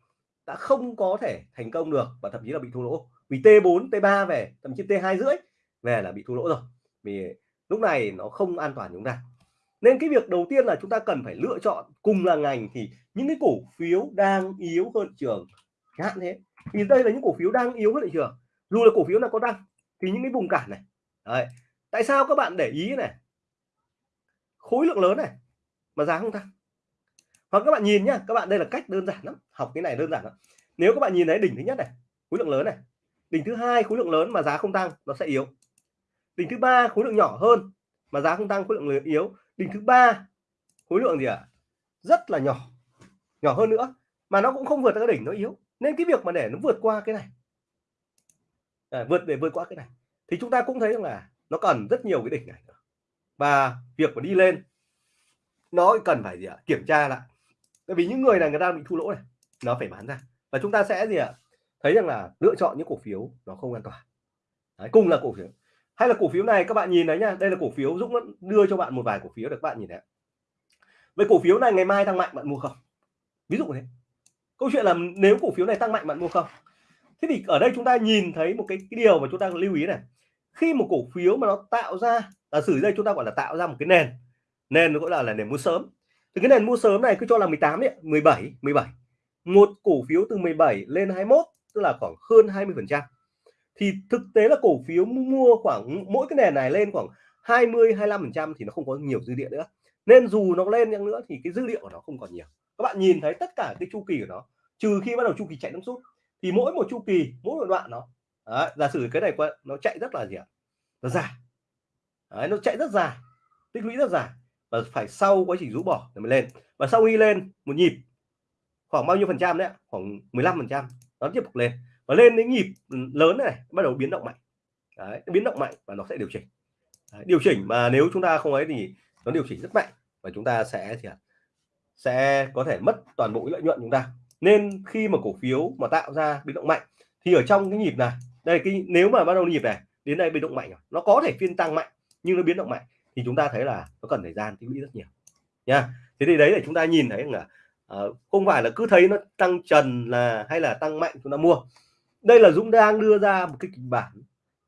đã không có thể thành công được và thậm chí là bị thua lỗ. Vì T4 T3 về, thậm chí T2 rưỡi về là bị thua lỗ rồi. Vì lúc này nó không an toàn chúng ta. Nên cái việc đầu tiên là chúng ta cần phải lựa chọn cùng là ngành thì những cái cổ phiếu đang yếu hơn thị trường, hạn thế vì đây là những cổ phiếu đang yếu hơn thị trường. Dù là cổ phiếu nào có tăng thì những cái vùng cản này. Đấy. tại sao các bạn để ý này? Khối lượng lớn này, mà giá không tăng. Hoặc các bạn nhìn nhá, các bạn, đây là cách đơn giản lắm, học cái này đơn giản lắm. Nếu các bạn nhìn thấy đỉnh thứ nhất này, khối lượng lớn này, đỉnh thứ hai khối lượng lớn mà giá không tăng, nó sẽ yếu. Đỉnh thứ ba khối lượng nhỏ hơn, mà giá không tăng, khối lượng yếu. Đỉnh thứ ba khối lượng gì ạ? À? rất là nhỏ nhỏ hơn nữa, mà nó cũng không vượt ra cái đỉnh, nó yếu. Nên cái việc mà để nó vượt qua cái này à, vượt để vượt qua cái này. Thì chúng ta cũng thấy rằng là nó cần rất nhiều cái đỉnh này và việc mà đi lên nó cần phải gì ạ? Kiểm tra lại. Tại vì những người này người ta bị thua lỗ này nó phải bán ra. Và chúng ta sẽ gì ạ? Thấy rằng là lựa chọn những cổ phiếu nó không an toàn. Đấy, cùng là cổ phiếu. Hay là cổ phiếu này các bạn nhìn đấy nhá. Đây là cổ phiếu Dũng đưa cho bạn một vài cổ phiếu được các bạn nhìn này về cổ phiếu này ngày mai tăng mạnh bạn mua không? Ví dụ thế. Câu chuyện là nếu cổ phiếu này tăng mạnh bạn mua không? Thế thì ở đây chúng ta nhìn thấy một cái, cái điều mà chúng ta lưu ý này. Khi một cổ phiếu mà nó tạo ra là sử đây chúng ta gọi là tạo ra một cái nền nền gọi là là nền mua sớm. Thì cái nền mua sớm này cứ cho là 18 đấy 17 17 một cổ phiếu từ 17 lên 21 tức là khoảng hơn 20 phần trăm. Thì thực tế là cổ phiếu mua khoảng mỗi cái nền này lên khoảng 20 25 phần trăm thì nó không có nhiều dư địa nữa. Nên dù nó lên chăng nữa thì cái dữ liệu của nó không còn nhiều. Các bạn nhìn thấy tất cả cái chu kỳ của nó trừ khi bắt đầu chu kỳ chạy nước rút thì mỗi một chu kỳ mỗi một đoạn nó đấy, giả sử cái này nó chạy rất là gì ạ? Nó dài. Đấy, nó chạy rất dài tích lũy rất dài và phải sau quá trình rũ bỏ để mới lên. Và sau khi lên một nhịp khoảng bao nhiêu phần trăm đấy khoảng 15 phần trăm nó tiếp tục lên. Và lên đến nhịp lớn này bắt đầu biến động mạnh. Đấy, biến động mạnh và nó sẽ điều chỉnh. Đấy, điều chỉnh mà nếu chúng ta không ấy thì nó điều chỉnh rất mạnh và chúng ta sẽ thì sẽ có thể mất toàn bộ lợi nhuận chúng ta nên khi mà cổ phiếu mà tạo ra biến động mạnh thì ở trong cái nhịp này đây cái nếu mà bắt đầu nhịp này đến đây biến động mạnh nó có thể phiên tăng mạnh nhưng nó biến động mạnh thì chúng ta thấy là nó cần thời gian tích lũy rất nhiều. Nha. Thế thì đấy là chúng ta nhìn thấy là uh, không phải là cứ thấy nó tăng trần là hay là tăng mạnh chúng ta mua. Đây là Dũng đang đưa ra một cái kịch bản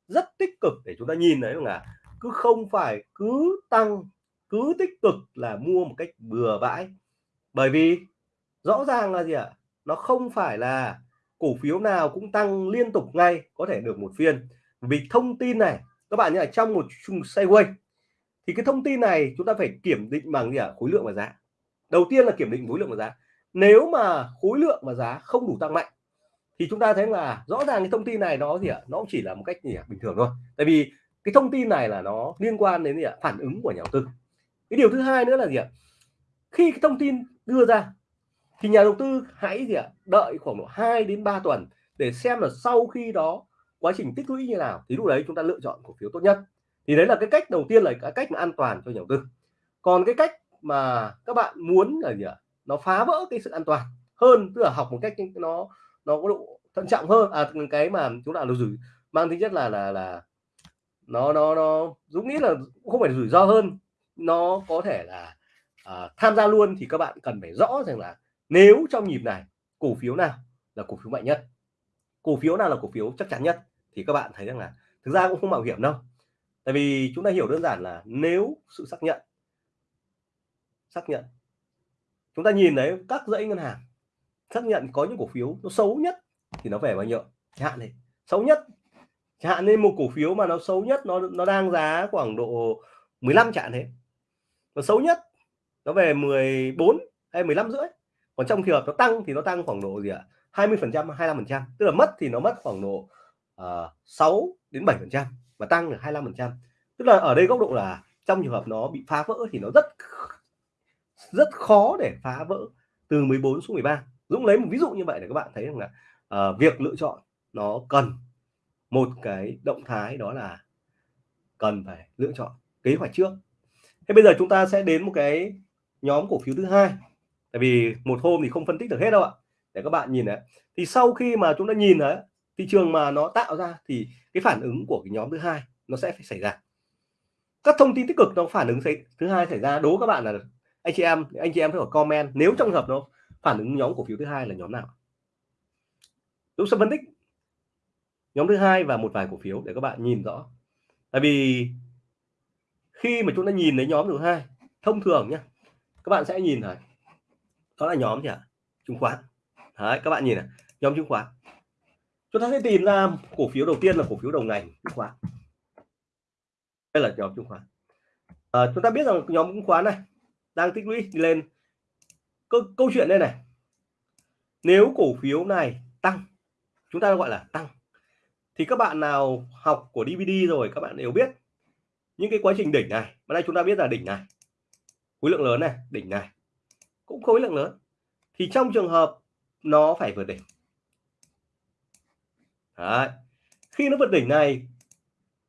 rất tích cực để chúng ta nhìn thấy là cứ không phải cứ tăng cứ tích cực là mua một cách bừa bãi. Bởi vì rõ ràng là gì ạ? Nó không phải là cổ phiếu nào cũng tăng liên tục ngay, có thể được một phiên. Vì thông tin này, các bạn nhớ trong một chung sideways, thì cái thông tin này chúng ta phải kiểm định bằng gì ạ? Khối lượng và giá. Đầu tiên là kiểm định khối lượng và giá. Nếu mà khối lượng và giá không đủ tăng mạnh, thì chúng ta thấy là rõ ràng cái thông tin này nó gì ạ? Nó chỉ là một cách gì ạ? Bình thường thôi. Tại vì cái thông tin này là nó liên quan đến gì ạ? Phản ứng của nhà đầu tư. Cái điều thứ hai nữa là gì ạ? Khi cái thông tin đưa ra thì nhà đầu tư hãy gì ạ? Đợi khoảng độ 2 đến 3 tuần để xem là sau khi đó quá trình tích lũy như nào thì lúc đấy chúng ta lựa chọn cổ phiếu tốt nhất. Thì đấy là cái cách đầu tiên là cái cách mà an toàn cho nhà đầu tư. Còn cái cách mà các bạn muốn là gì ạ? Nó phá vỡ cái sự an toàn hơn tức là học một cách nó nó có độ thận trọng hơn. À cái mà chúng ta là rủi mang tính chất là là là nó nó nó dũng nghĩ là không phải rủi ro hơn nó có thể là à, tham gia luôn thì các bạn cần phải rõ rằng là nếu trong nhịp này, cổ phiếu nào là cổ phiếu mạnh nhất? Cổ phiếu nào là cổ phiếu chắc chắn nhất? Thì các bạn thấy rằng là thực ra cũng không mạo hiểm đâu. Tại vì chúng ta hiểu đơn giản là nếu sự xác nhận xác nhận, chúng ta nhìn thấy các dãy ngân hàng xác nhận có những cổ phiếu nó xấu nhất thì nó về bao nhiêu? Chẳng hạn này, xấu nhất, chẳng hạn nên một cổ phiếu mà nó xấu nhất, nó nó đang giá khoảng độ 15 chẳng thế. Nó xấu nhất nó về 14 hay 15 rưỡi? Còn trong trường hợp nó tăng thì nó tăng khoảng độ gì ạ? 20 phần trăm 25 phần trăm. Tức là mất thì nó mất khoảng độ ờ, uh, 6 đến 7 phần trăm và tăng được 25 phần trăm. Tức là ở đây góc độ là trong trường hợp nó bị phá vỡ thì nó rất rất khó để phá vỡ từ 14 xuống 13 Dũng lấy một ví dụ như vậy để các bạn thấy rằng là uh, việc lựa chọn nó cần một cái động thái đó là cần phải lựa chọn kế hoạch trước. Thế bây giờ chúng ta sẽ đến một cái nhóm cổ phiếu thứ hai tại vì một hôm thì không phân tích được hết đâu ạ. Để các bạn nhìn đấy thì sau khi mà chúng ta nhìn đấy thị trường mà nó tạo ra thì cái phản ứng của cái nhóm thứ hai nó sẽ phải xảy ra. Các thông tin tích cực nó phản ứng thứ hai xảy ra. Đố các bạn là anh chị em, anh chị em phải comment nếu trong hợp nó phản ứng nhóm cổ phiếu thứ hai là nhóm nào. Dũng sẽ phân tích nhóm thứ hai và một vài cổ phiếu để các bạn nhìn rõ. Tại vì khi mà chúng ta nhìn thấy nhóm thứ hai, thông thường nhé các bạn sẽ nhìn thấy đó là nhóm gì ạ? Chứng khoán. Đấy, các bạn nhìn này nhóm chứng khoán. Chúng ta sẽ tìm ra cổ phiếu đầu tiên là cổ phiếu đầu ngành chứng khoán. Đây là nhóm chứng khoán. À, chúng ta biết rằng nhóm chứng khoán này đang tích lũy lên. Câu, câu chuyện đây này. Nếu cổ phiếu này tăng chúng ta gọi là tăng thì các bạn nào học của DVD rồi các bạn đều biết những cái quá trình đỉnh này. Bữa đây chúng ta biết là đỉnh này. Khối lượng lớn này đỉnh này cũng khối lượng lớn. Thì trong trường hợp nó phải vượt đỉnh. Đấy. khi nó vượt đỉnh này,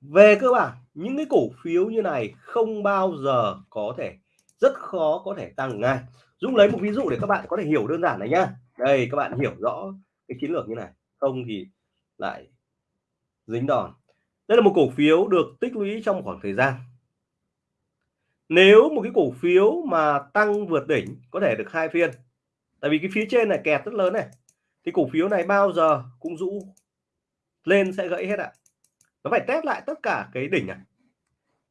về cơ bản, những cái cổ phiếu như này không bao giờ có thể, rất khó có thể tăng ngay. Dũng lấy một ví dụ để các bạn có thể hiểu đơn giản này nhá. Đây, các bạn hiểu rõ cái chiến lược như này. Không thì lại dính đòn. Đây là một cổ phiếu được tích lũy trong khoảng thời gian nếu một cái cổ phiếu mà tăng vượt đỉnh có thể được hai phiên tại vì cái phía trên này kẹt rất lớn này thì cổ phiếu này bao giờ cũng rũ lên sẽ gãy hết ạ. Nó phải test lại tất cả cái đỉnh này.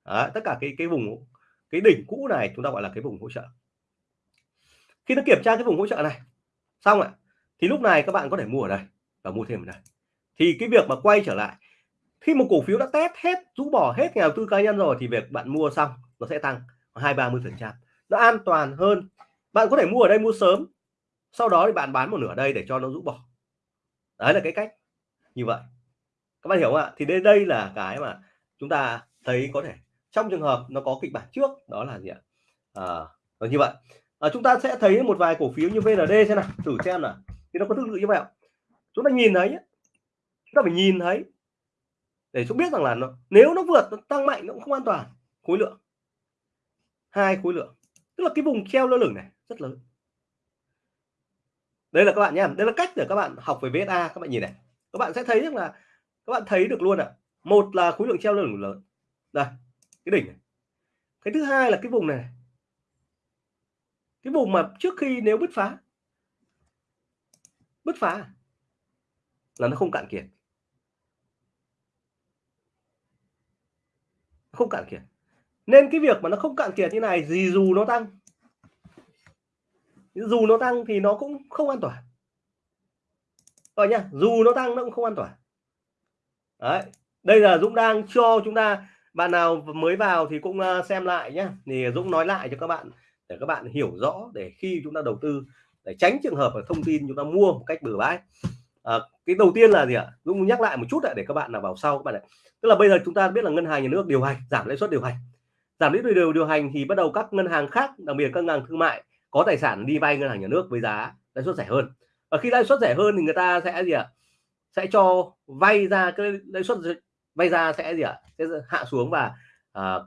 Đấy, tất cả cái cái vùng cái đỉnh cũ này chúng ta gọi là cái vùng hỗ trợ. Khi nó kiểm tra cái vùng hỗ trợ này xong ạ thì lúc này các bạn có thể mua ở đây và mua thêm ở đây. Thì cái việc mà quay trở lại khi một cổ phiếu đã test hết rũ bỏ hết nhà đầu tư cá nhân rồi thì việc bạn mua xong nó sẽ tăng hai ba mươi phần trăm. Nó an toàn hơn. Bạn có thể mua ở đây mua sớm sau đó thì bạn bán một nửa đây để cho nó rũ bỏ. Đấy là cái cách như vậy. Các bạn hiểu không ạ? Thì đây đây là cái mà chúng ta thấy có thể trong trường hợp nó có kịch bản trước đó là gì ạ? À, vâng, như vậy. À, chúng ta sẽ thấy một vài cổ phiếu như VND xem nào thử xem là thì nó có tương tự như vậy chúng ta nhìn thấy chúng ta phải nhìn thấy để chúng biết rằng là nó nếu nó vượt nó tăng mạnh nó cũng không an toàn khối lượng hai khối lượng. Tức là cái vùng treo lơ lửng này, rất lớn. Đây là các bạn nhé đây là cách để các bạn học về VSA các bạn nhìn này. Các bạn sẽ thấy rằng là, các bạn thấy được luôn ạ. À. một là khối lượng treo lơ lửng lớn. Đây, cái đỉnh này. Cái thứ hai là cái vùng này. Cái vùng mà trước khi nếu bứt phá. Bứt phá là nó không cạn kiệt. Không cạn kiệt nên cái việc mà nó không cạn kiệt như này gì dù nó tăng dù nó tăng thì nó cũng không an toàn. Rồi nhá dù nó tăng nó cũng không an toàn. Đấy đây là Dũng đang cho chúng ta bạn nào mới vào thì cũng ờ, xem lại nhé thì Dũng nói lại cho các bạn để các bạn hiểu rõ để khi chúng ta đầu tư để tránh trường hợp là thông tin chúng ta mua một cách bừa bãi. À, cái đầu tiên là gì ạ? Dũng nhắc lại một chút để các bạn nào vào sau các bạn ạ. Tức là bây giờ chúng ta biết là ngân hàng nhà nước điều hành giảm lãi suất điều hành giảm lãi suất điều điều hành thì bắt đầu các ngân hàng khác đặc biệt các ngân hàng thương mại có tài sản đi vay ngân hàng nhà nước với giá lãi suất rẻ hơn. Và khi lãi suất rẻ hơn thì người ta sẽ gì ạ? Sẽ cho vay ra cái lãi suất vay ra sẽ gì ạ? Sẽ hạ xuống và à,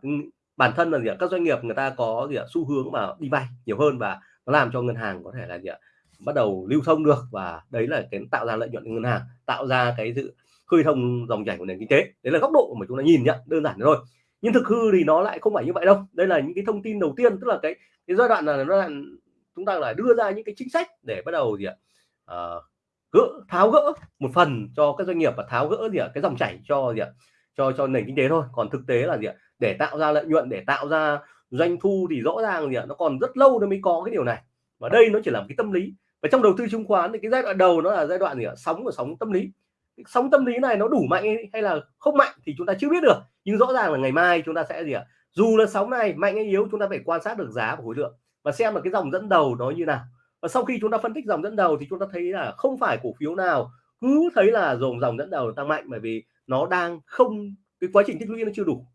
bản thân là gì ạ? Các doanh nghiệp người ta có gì ạ? Xu hướng mà đi vay nhiều hơn và nó làm cho ngân hàng có thể là gì ạ? Bắt đầu lưu thông được và đấy là cái tạo ra lợi nhuận ngân hàng tạo ra cái sự khơi thông dòng chảy của nền kinh tế. Đấy là góc độ mà chúng ta nhìn nhận đơn giản thôi nhưng thực hư thì nó lại không phải như vậy đâu. Đây là những cái thông tin đầu tiên tức là cái cái giai đoạn là nó là chúng ta lại đưa ra những cái chính sách để bắt đầu gì ạ? À, gỡ tháo gỡ một phần cho các doanh nghiệp và tháo gỡ gì ạ? Cái dòng chảy cho gì ạ? Cho cho nền kinh tế thôi. Còn thực tế là gì ạ? Để tạo ra lợi nhuận để tạo ra doanh thu thì rõ ràng gì ạ? Nó còn rất lâu nó mới có cái điều này. Và đây nó chỉ là một cái tâm lý. Và trong đầu tư chứng khoán thì cái giai đoạn đầu nó là giai đoạn gì ạ? Sóng của sóng tâm lý sóng tâm lý này nó đủ mạnh hay là không mạnh thì chúng ta chưa biết được. Nhưng rõ ràng là ngày mai chúng ta sẽ gì ạ? Dù là sóng này mạnh hay yếu, chúng ta phải quan sát được giá và khối lượng và xem là cái dòng dẫn đầu nó như nào. Và sau khi chúng ta phân tích dòng dẫn đầu thì chúng ta thấy là không phải cổ phiếu nào cứ thấy là dòng dòng dẫn đầu tăng mạnh bởi vì nó đang không, cái quá trình tích lũy nó chưa đủ.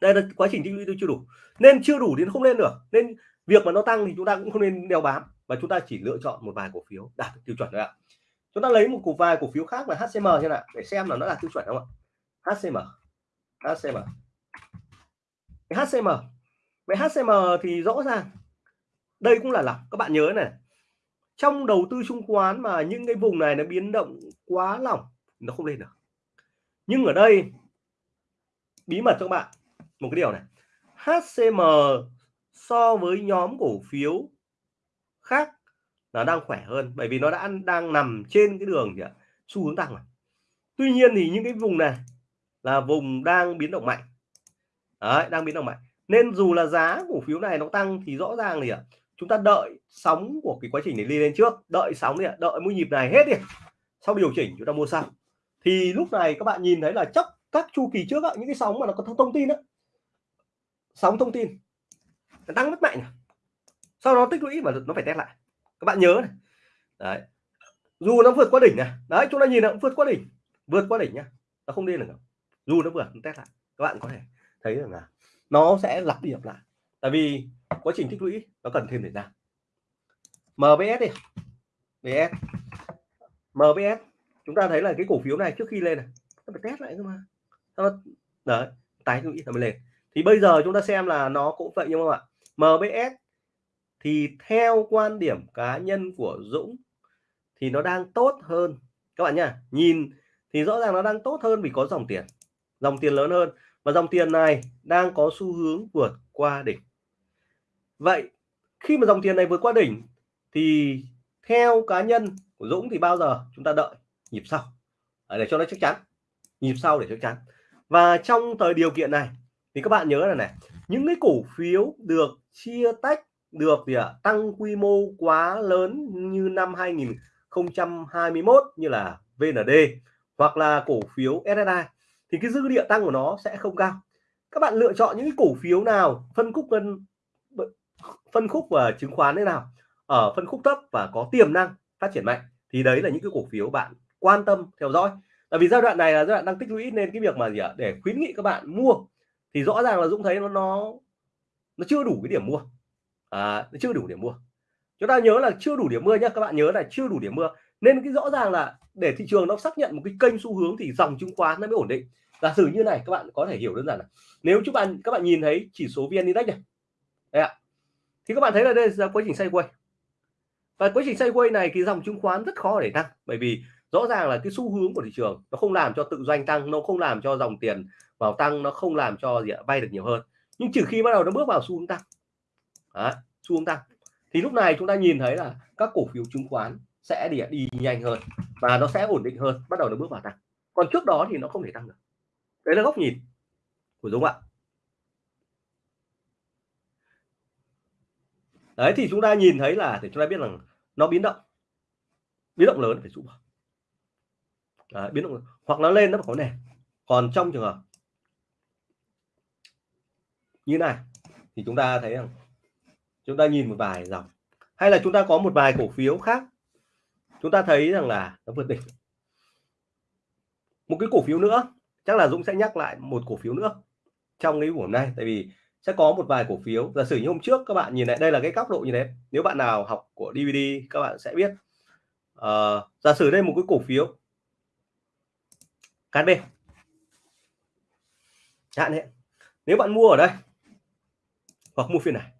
Đây là quá trình tích lũy nó chưa đủ. Nên chưa đủ đến không lên được nên việc mà nó tăng thì chúng ta cũng không nên đeo bám và chúng ta chỉ lựa chọn một vài cổ phiếu đạt tiêu chuẩn thôi ạ chúng ta lấy một cổ vài cổ phiếu khác là HCM xem nào, để xem là nó là tiêu chuẩn không ạ? HCM HCM cái HCM về HCM thì rõ ràng, đây cũng là lọc các bạn nhớ này, trong đầu tư chứng khoán mà những cái vùng này nó biến động quá lỏng, nó không lên được. Nhưng ở đây, bí mật cho các bạn, một cái điều này. HCM so với nhóm cổ phiếu khác là đang khỏe hơn bởi vì nó đã đang nằm trên cái đường gì ạ? Xu hướng tăng rồi. Tuy nhiên thì những cái vùng này là vùng đang biến động mạnh. Đấy, đang biến động mạnh. Nên dù là giá cổ phiếu này nó tăng thì rõ ràng thì chúng ta đợi sóng của cái quá trình này đi lên trước. Đợi sóng đi đợi mũi nhịp này hết đi. Sau điều chỉnh chúng ta mua sau. Thì lúc này các bạn nhìn thấy là chắc các chu kỳ trước những cái sóng mà nó có thông tin đó sóng thông tin. Nó tăng rất mạnh sau đó tích lũy mà nó phải test lại các bạn nhớ này. Đấy. Dù nó vượt qua đỉnh này. Đấy, chúng ta nhìn nó vượt qua đỉnh. Vượt qua đỉnh nhá. Nó không đi được dù nó vượt test lại. Các bạn có thể thấy rằng là nó sẽ lặp đi lặp lại. Tại vì quá trình tích lũy nó cần thêm thời gian. MBS đi. BS MBS chúng ta thấy là cái cổ phiếu này trước khi lên này, nó phải test lại cơ mà. Nó đấy, tái lũy, nó mới lên. Thì bây giờ chúng ta xem là nó cũng vậy, nhưng mà MBS thì theo quan điểm cá nhân của Dũng thì nó đang tốt hơn. Các bạn nhá, nhìn thì rõ ràng nó đang tốt hơn vì có dòng tiền dòng tiền lớn hơn. Và dòng tiền này đang có xu hướng vượt qua đỉnh. Vậy khi mà dòng tiền này vượt qua đỉnh thì theo cá nhân của Dũng thì bao giờ chúng ta đợi? Nhịp sau. Để cho nó chắc chắn. Nhịp sau để chắc chắn. Và trong thời điều kiện này thì các bạn nhớ là này, những cái cổ phiếu được chia tách được gì ạ à, tăng quy mô quá lớn như năm 2021 như là VND hoặc là cổ phiếu SSI thì cái dư địa tăng của nó sẽ không cao. Các bạn lựa chọn những cái cổ phiếu nào, phân khúc cân phân khúc và chứng khoán thế nào, ở phân khúc thấp và có tiềm năng phát triển mạnh thì đấy là những cái cổ phiếu bạn quan tâm theo dõi. Tại vì giai đoạn này là giai đoạn đang tích lũy nên cái việc mà gì ạ, để khuyến nghị các bạn mua thì rõ ràng là Dũng thấy nó nó nó chưa đủ cái điểm mua à, chưa đủ điểm mua. Chúng ta nhớ là chưa đủ điểm mua nhé các bạn nhớ là chưa đủ điểm mua. Nên cái rõ ràng là để thị trường nó xác nhận một cái kênh xu hướng thì dòng chứng khoán nó mới ổn định. Giả sử như này các bạn có thể hiểu đơn giản là nếu chúng bạn các bạn nhìn thấy chỉ số vn index này. Đây ạ. Thì các bạn thấy là đây là quá trình sideways. Và quá trình sideways này thì dòng chứng khoán rất khó để tăng bởi vì rõ ràng là cái xu hướng của thị trường nó không làm cho tự doanh tăng nó không làm cho dòng tiền vào tăng nó không làm cho gì ạ vay được nhiều hơn. Nhưng trừ khi bắt đầu nó bước vào xu hướng tăng. Đấy, xu hướng tăng. Thì lúc này chúng ta nhìn thấy là các cổ phiếu chứng khoán sẽ đi đi nhanh hơn và nó sẽ ổn định hơn bắt đầu nó bước vào tăng. Còn trước đó thì nó không thể tăng được. Đấy là góc nhìn của Dũng ạ. Đấy thì chúng ta nhìn thấy là để chúng ta biết rằng nó biến động. Biến động lớn phải rũ bỏ đấy, biến động hoặc nó lên nó có nền. Còn trong trường hợp như này thì chúng ta thấy rằng chúng ta nhìn một vài dòng. Hay là chúng ta có một vài cổ phiếu khác? Chúng ta thấy rằng là nó vượt đỉnh. Một cái cổ phiếu nữa chắc là Dũng sẽ nhắc lại một cổ phiếu nữa trong cái buổi hôm nay. Tại vì sẽ có một vài cổ phiếu. Giả sử như hôm trước các bạn nhìn lại đây là cái góc độ như thế. Nếu bạn nào học của DVD các bạn sẽ biết. Uh, giả sử đây một cái cổ phiếu. KSB hạn đấy nếu bạn mua ở đây hoặc mua phiên này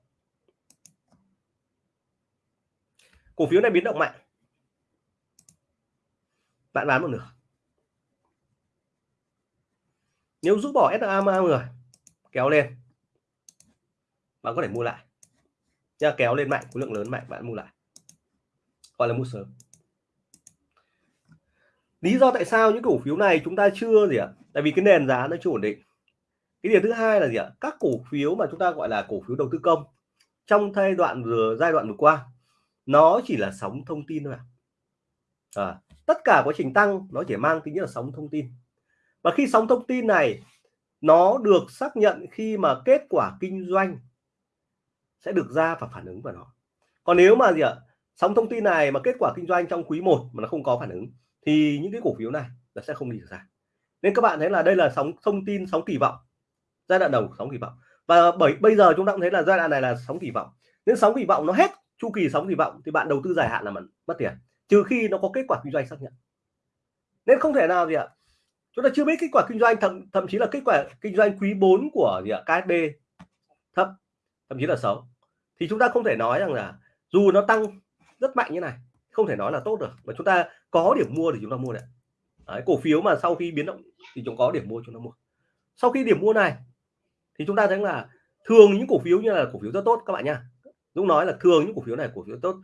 cổ phiếu này biến động mạnh. Bạn bán một nửa. Nếu rút bỏ SMA người, kéo lên. Bạn có thể mua lại. Nha kéo lên mạnh, khối lượng lớn mạnh, bạn mua lại. Gọi là mua sớm. Lý do tại sao những cổ phiếu này chúng ta chưa gì ạ? Tại vì cái nền giá nó chưa ổn định. Cái điều thứ hai là gì ạ? Các cổ phiếu mà chúng ta gọi là cổ phiếu đầu tư công, trong giai đoạn vừa, giai đoạn vừa qua nó chỉ là sóng thông tin thôi à, ờ, tất cả quá trình tăng nó chỉ mang tính là sóng thông tin. Và khi sóng thông tin này nó được xác nhận khi mà kết quả kinh doanh sẽ được ra và phản ứng vào nó. Còn nếu mà gì ạ? Sóng thông tin này mà kết quả kinh doanh trong quý 1 mà nó không có phản ứng thì những cái cổ phiếu này nó sẽ không đi được ra. Nên các bạn thấy là đây là sóng thông tin sóng kỳ vọng. Giai đoạn đầu sóng kỳ vọng. Và bởi bây giờ chúng ta cũng thấy là giai đoạn này là sóng kỳ vọng. Nên sóng kỳ vọng nó hết chu kỳ sóng kỳ vọng thì bạn đầu tư dài hạn là mất mất tiền. Trừ khi nó có kết quả kinh doanh xác nhận. Nên không thể nào gì ạ. Chúng ta chưa biết kết quả kinh doanh thậm thậm chí là kết quả kinh doanh quý 4 của gì ạ KSB thấp thậm chí là xấu. Thì chúng ta không thể nói rằng là dù nó tăng rất mạnh như này không thể nói là tốt được. Mà chúng ta có điểm mua thì chúng ta mua đấy, đấy cổ phiếu mà sau khi biến động thì chúng có điểm mua chúng ta mua. Sau khi điểm mua này thì chúng ta thấy là thường những cổ phiếu như là cổ phiếu rất tốt các bạn nha. Dũng nói là thường những cổ phiếu này cổ phiếu tốt.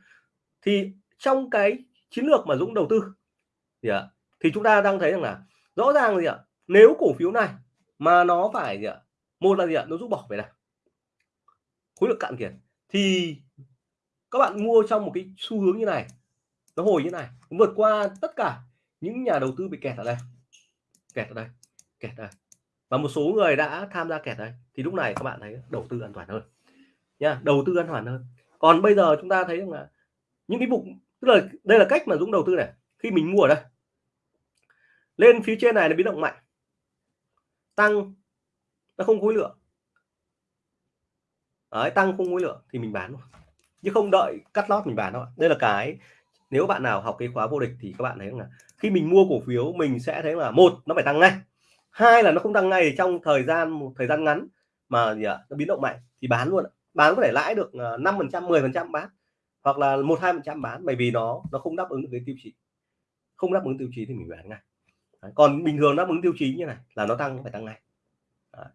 Thì trong cái chiến lược mà Dũng đầu tư thì, à, thì chúng ta đang thấy rằng là rõ ràng gì ạ nếu cổ phiếu này mà nó phải gì ạ một là gì ạ nó rút bỏ về này khối lượng cạn kiệt thì các bạn mua trong một cái xu hướng như này nó hồi như này vượt qua tất cả những nhà đầu tư bị kẹt ở đây kẹt ở đây kẹt ở đây. Và một số người đã tham gia kẹt đây thì lúc này các bạn thấy đầu tư an toàn hơn nha đầu tư an toàn hơn. Còn bây giờ chúng ta thấy rằng là những cái mục tức là đây là cách mà Dũng đầu tư này khi mình mua ở đây. Lên phía trên này là biến động mạnh. Tăng nó không khối lượng. Đấy, tăng không khối lượng thì mình bán luôn. Chứ không đợi cắt lót mình bán đâu đây là cái nếu bạn nào học cái khóa vô địch thì các bạn thấy là khi mình mua cổ phiếu mình sẽ thấy là một nó phải tăng ngay. Hai là nó không tăng ngay trong thời gian một thời gian ngắn mà gì ạ nó biến động mạnh thì bán luôn bán có thể lãi được ờ, năm phần trăm mười phần trăm bán hoặc là một hai phần trăm bán bởi vì nó nó không đáp ứng được cái tiêu chí. Không đáp ứng tiêu chí thì mình bán ngay. Đấy. còn bình thường đáp ứng tiêu chí như này là nó tăng phải tăng ngay. Đấy.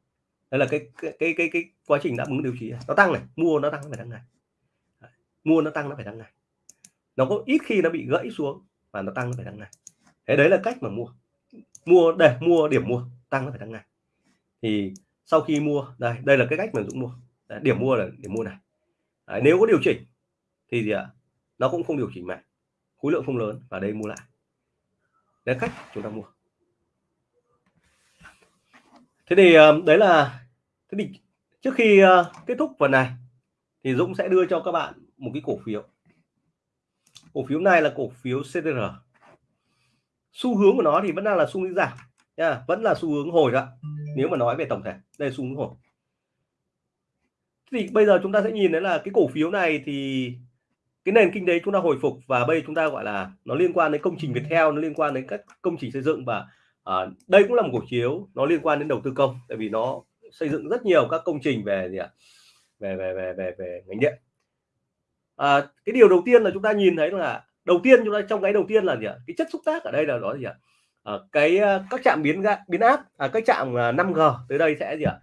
đây là cái cái cái cái, cái quá trình đáp ứng tiêu chí. Nó tăng này mua nó tăng phải tăng ngay. Đấy. mua nó tăng nó phải tăng ngay. Nó có ít khi nó bị gãy xuống và nó tăng nó phải tăng ngay. Thế đấy là cách mà mua. Mua để mua điểm mua tăng nó phải tăng ngay. Thì sau khi mua đây đây là cái cách mà dũng mua đấy, điểm mua là điểm mua này. Đấy, nếu có điều chỉnh thì gì ạ? Nó cũng không điều chỉnh mạnh. Khối lượng không lớn và đây mua lại. Đấy cách chúng ta mua. Thế thì ờ, đấy là thế thì trước khi ờ, kết thúc phần này thì Dũng sẽ đưa cho các bạn một cái cổ phiếu. Cổ phiếu này là cổ phiếu CTR xu hướng của nó thì vẫn đang là xu hướng giảm nha vẫn là xu hướng hồi đó. Nếu mà nói về tổng thể đây xu hướng hồi thì bây giờ chúng ta sẽ nhìn thấy là cái cổ phiếu này thì cái nền kinh tế chúng ta hồi phục và bây chúng ta gọi là nó liên quan đến công trình Viettel nó liên quan đến các công trình xây dựng và à, đây cũng là một cổ phiếu nó liên quan đến đầu tư công tại vì nó xây dựng rất nhiều các công trình về gì ạ? Về về về về về ngành điện. À, cái điều đầu tiên là chúng ta nhìn thấy là đầu tiên chúng ta trong cái đầu tiên là gì ạ? Cái chất xúc tác ở đây là đó gì ạ? À, cái các trạm biến biến áp à, các trạm 5G tới đây sẽ gì ạ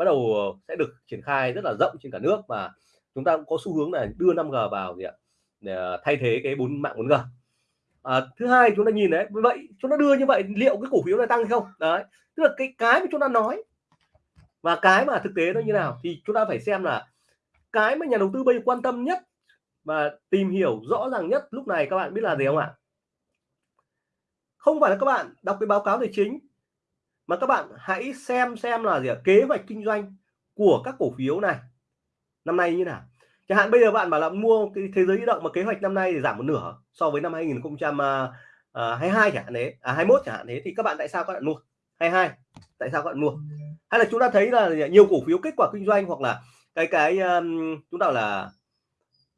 bắt đầu ờ, sẽ được triển khai rất là rộng trên cả nước và chúng ta cũng có xu hướng là đưa 5G vào gì ạ? Để ờ, thay thế cái bốn mạng 4G à, thứ hai chúng ta nhìn đấy vậy chúng ta đưa như vậy liệu cái cổ phiếu này tăng hay không? Đấy tức là cái cái mà chúng ta nói và cái mà thực tế nó như nào thì chúng ta phải xem là cái mà nhà đầu tư bây giờ quan tâm nhất và tìm hiểu rõ ràng nhất lúc này các bạn biết là gì không ạ? Không phải là các bạn đọc cái báo cáo tài chính mà các bạn hãy xem xem là gì à? kế hoạch kinh doanh của các cổ phiếu này. Năm nay như nào? Chẳng hạn bây giờ bạn bảo là mua cái thế giới di động mà kế hoạch năm nay thì giảm một nửa so với năm 2022 à, à, chẳng hạn đấy à 21 chẳng hạn thế thì các bạn tại sao các bạn mua? 22 tại sao các bạn mua? Hay là chúng ta thấy là nhiều cổ phiếu kết quả kinh doanh hoặc là cái cái um, chúng ta là